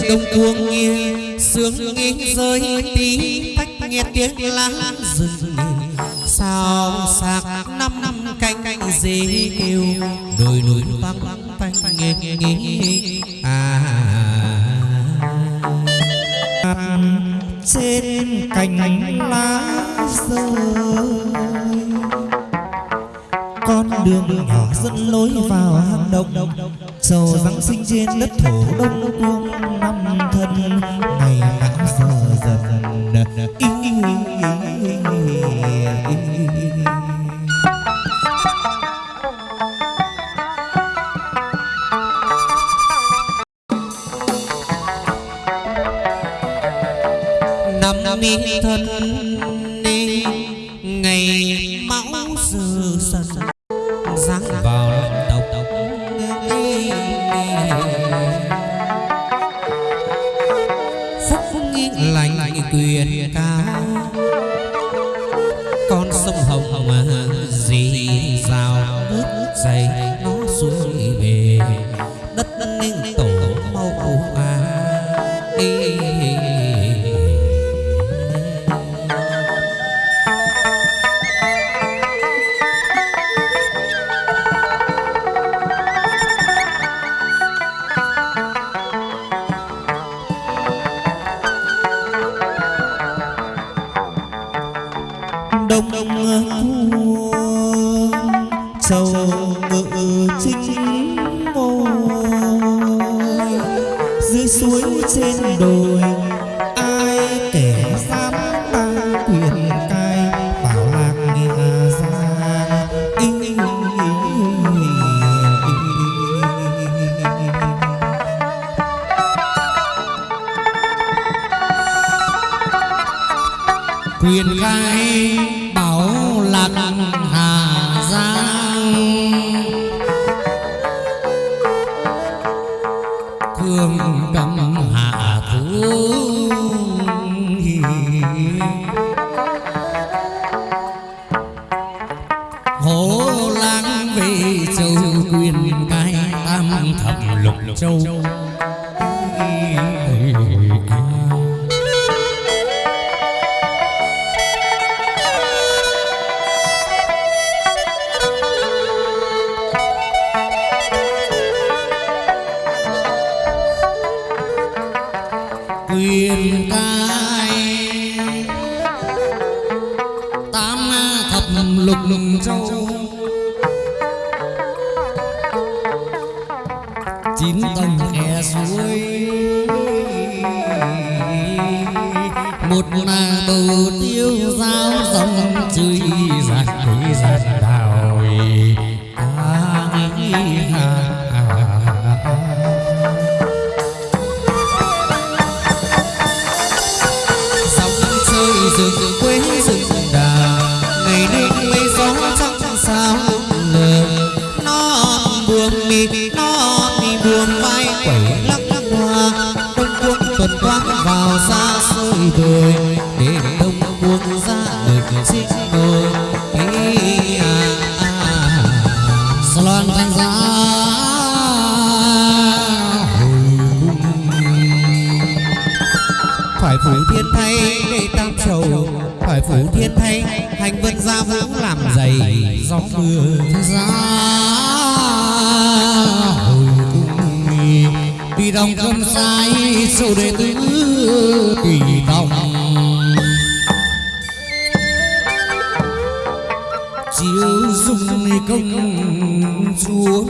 trên đông tuông nghiêng sương nghiêng rơi, tí tách nghe tiếng lá rừng sao sạc năm năm canh canh dế kêu, đôi núi vang vang tanh nghe nghe. À. Trên cành lá rơi, con đường nhỏ dẫn lối vào hang động sầu giáng sinh trên đất thổ đông cuông năm ra cũng làm dày gió mưa. Ra hồi cung đi đồng cơm sai sâu đệ tử tùy tòng. Chiếu dung công chúa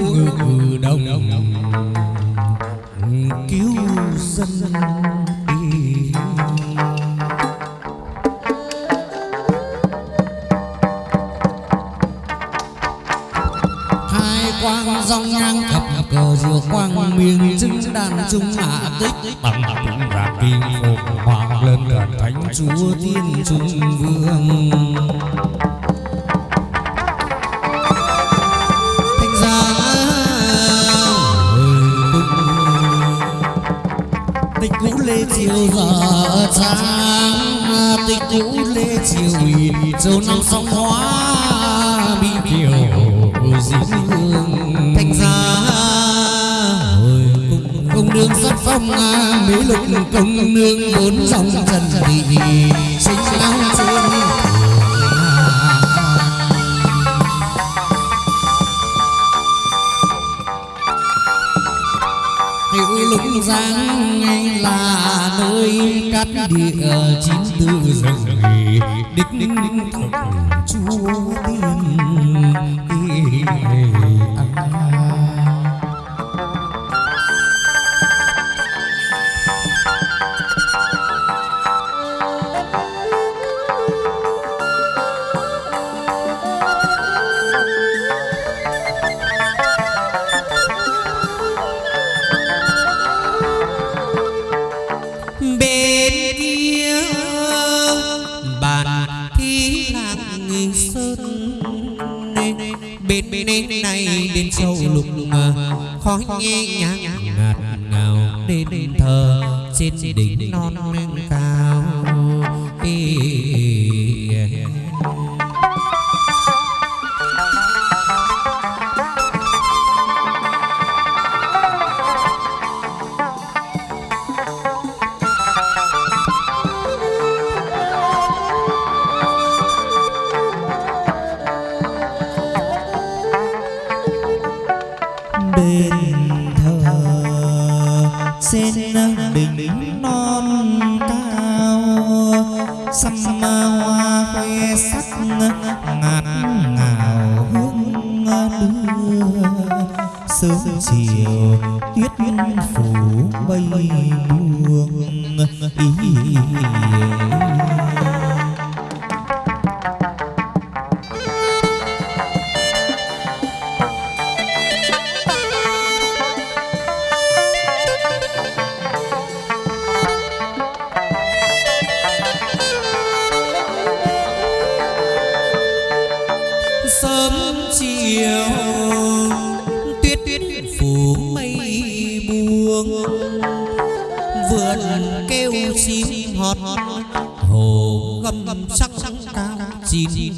sớm chiều tuyết phủ bay buông ý, ý, ý, ý. see.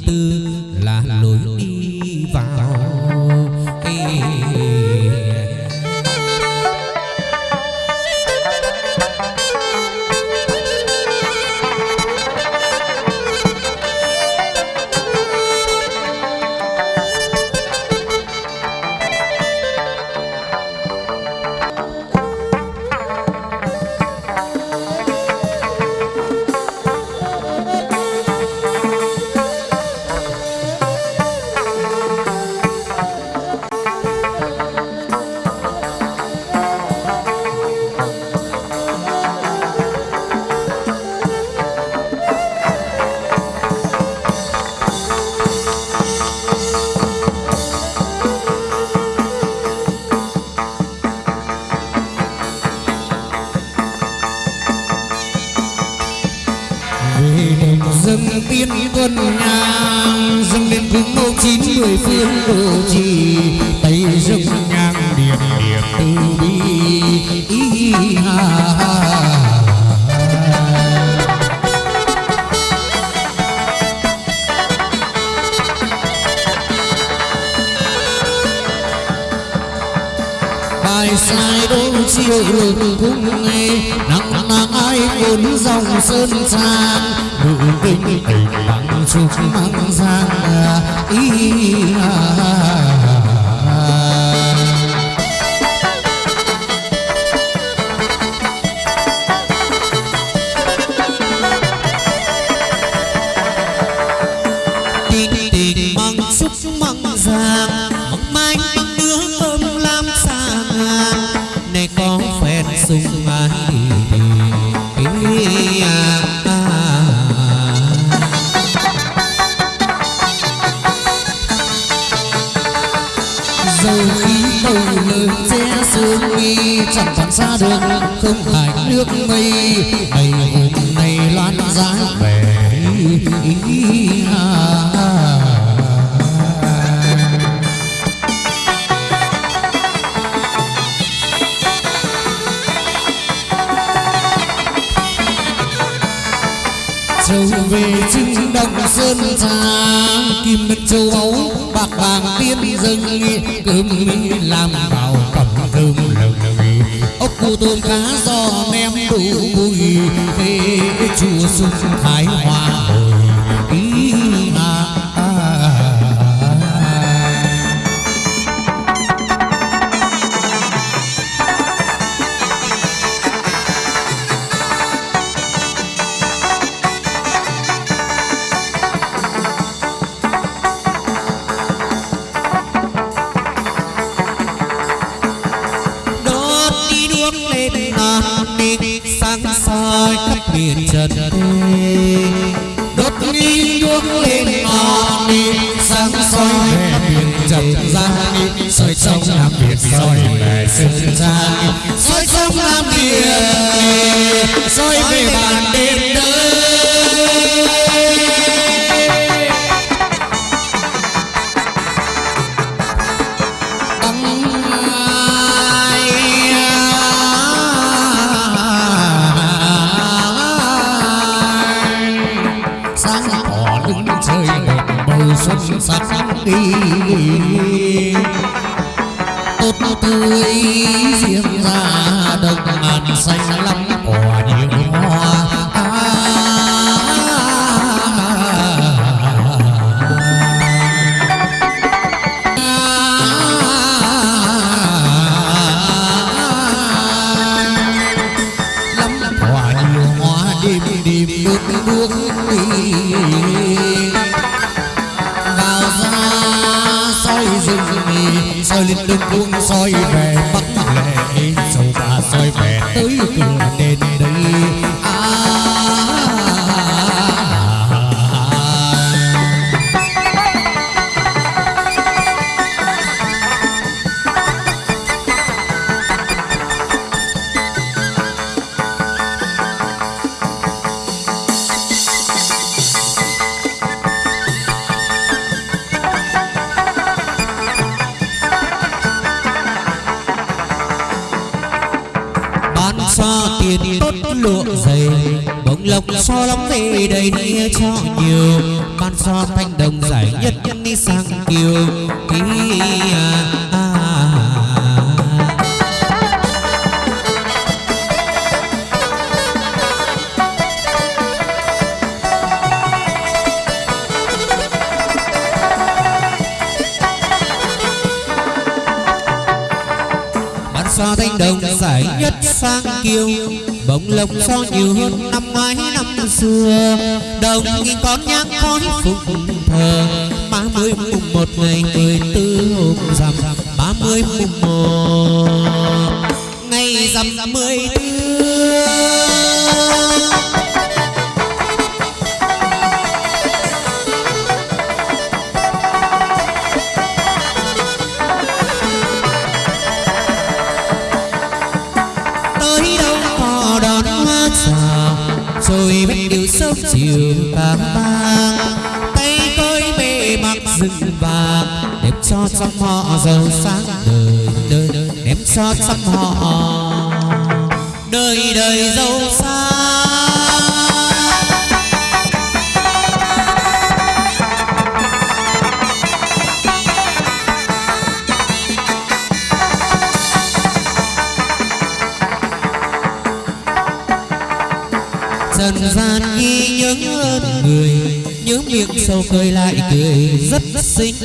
sâu cười lại cười rất xinh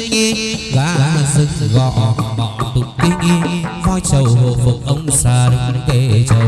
gã rừng gõ bọ tục tinh voi trầu hộ phục ông xa đứng kề trầu.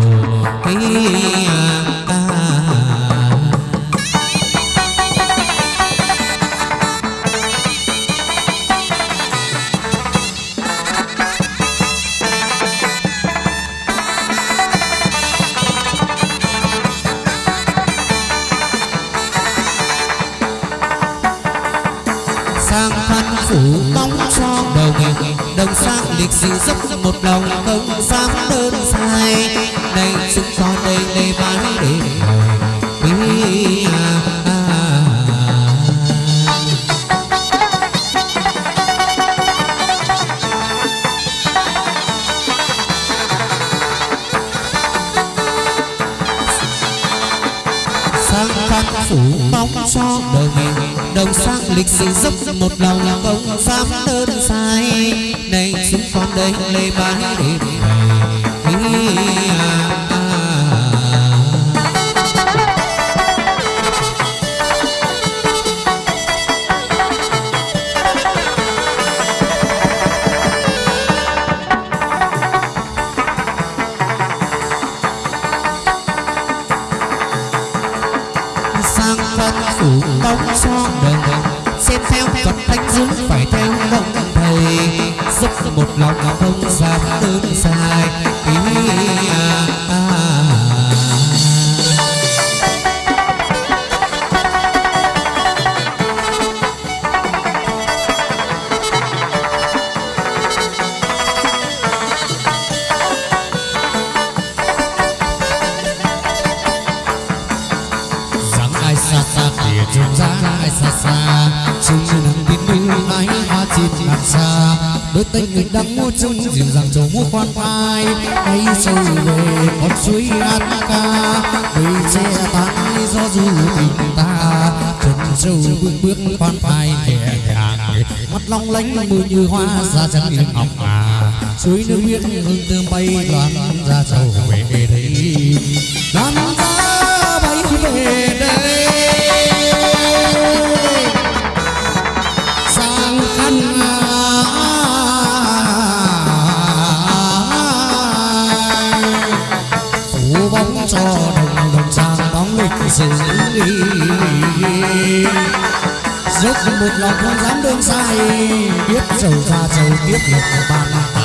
như hoa. Ra trắng như ngọc à suối nước biếc hương thơm bay loan ra sầu về. 别别别叭叭叭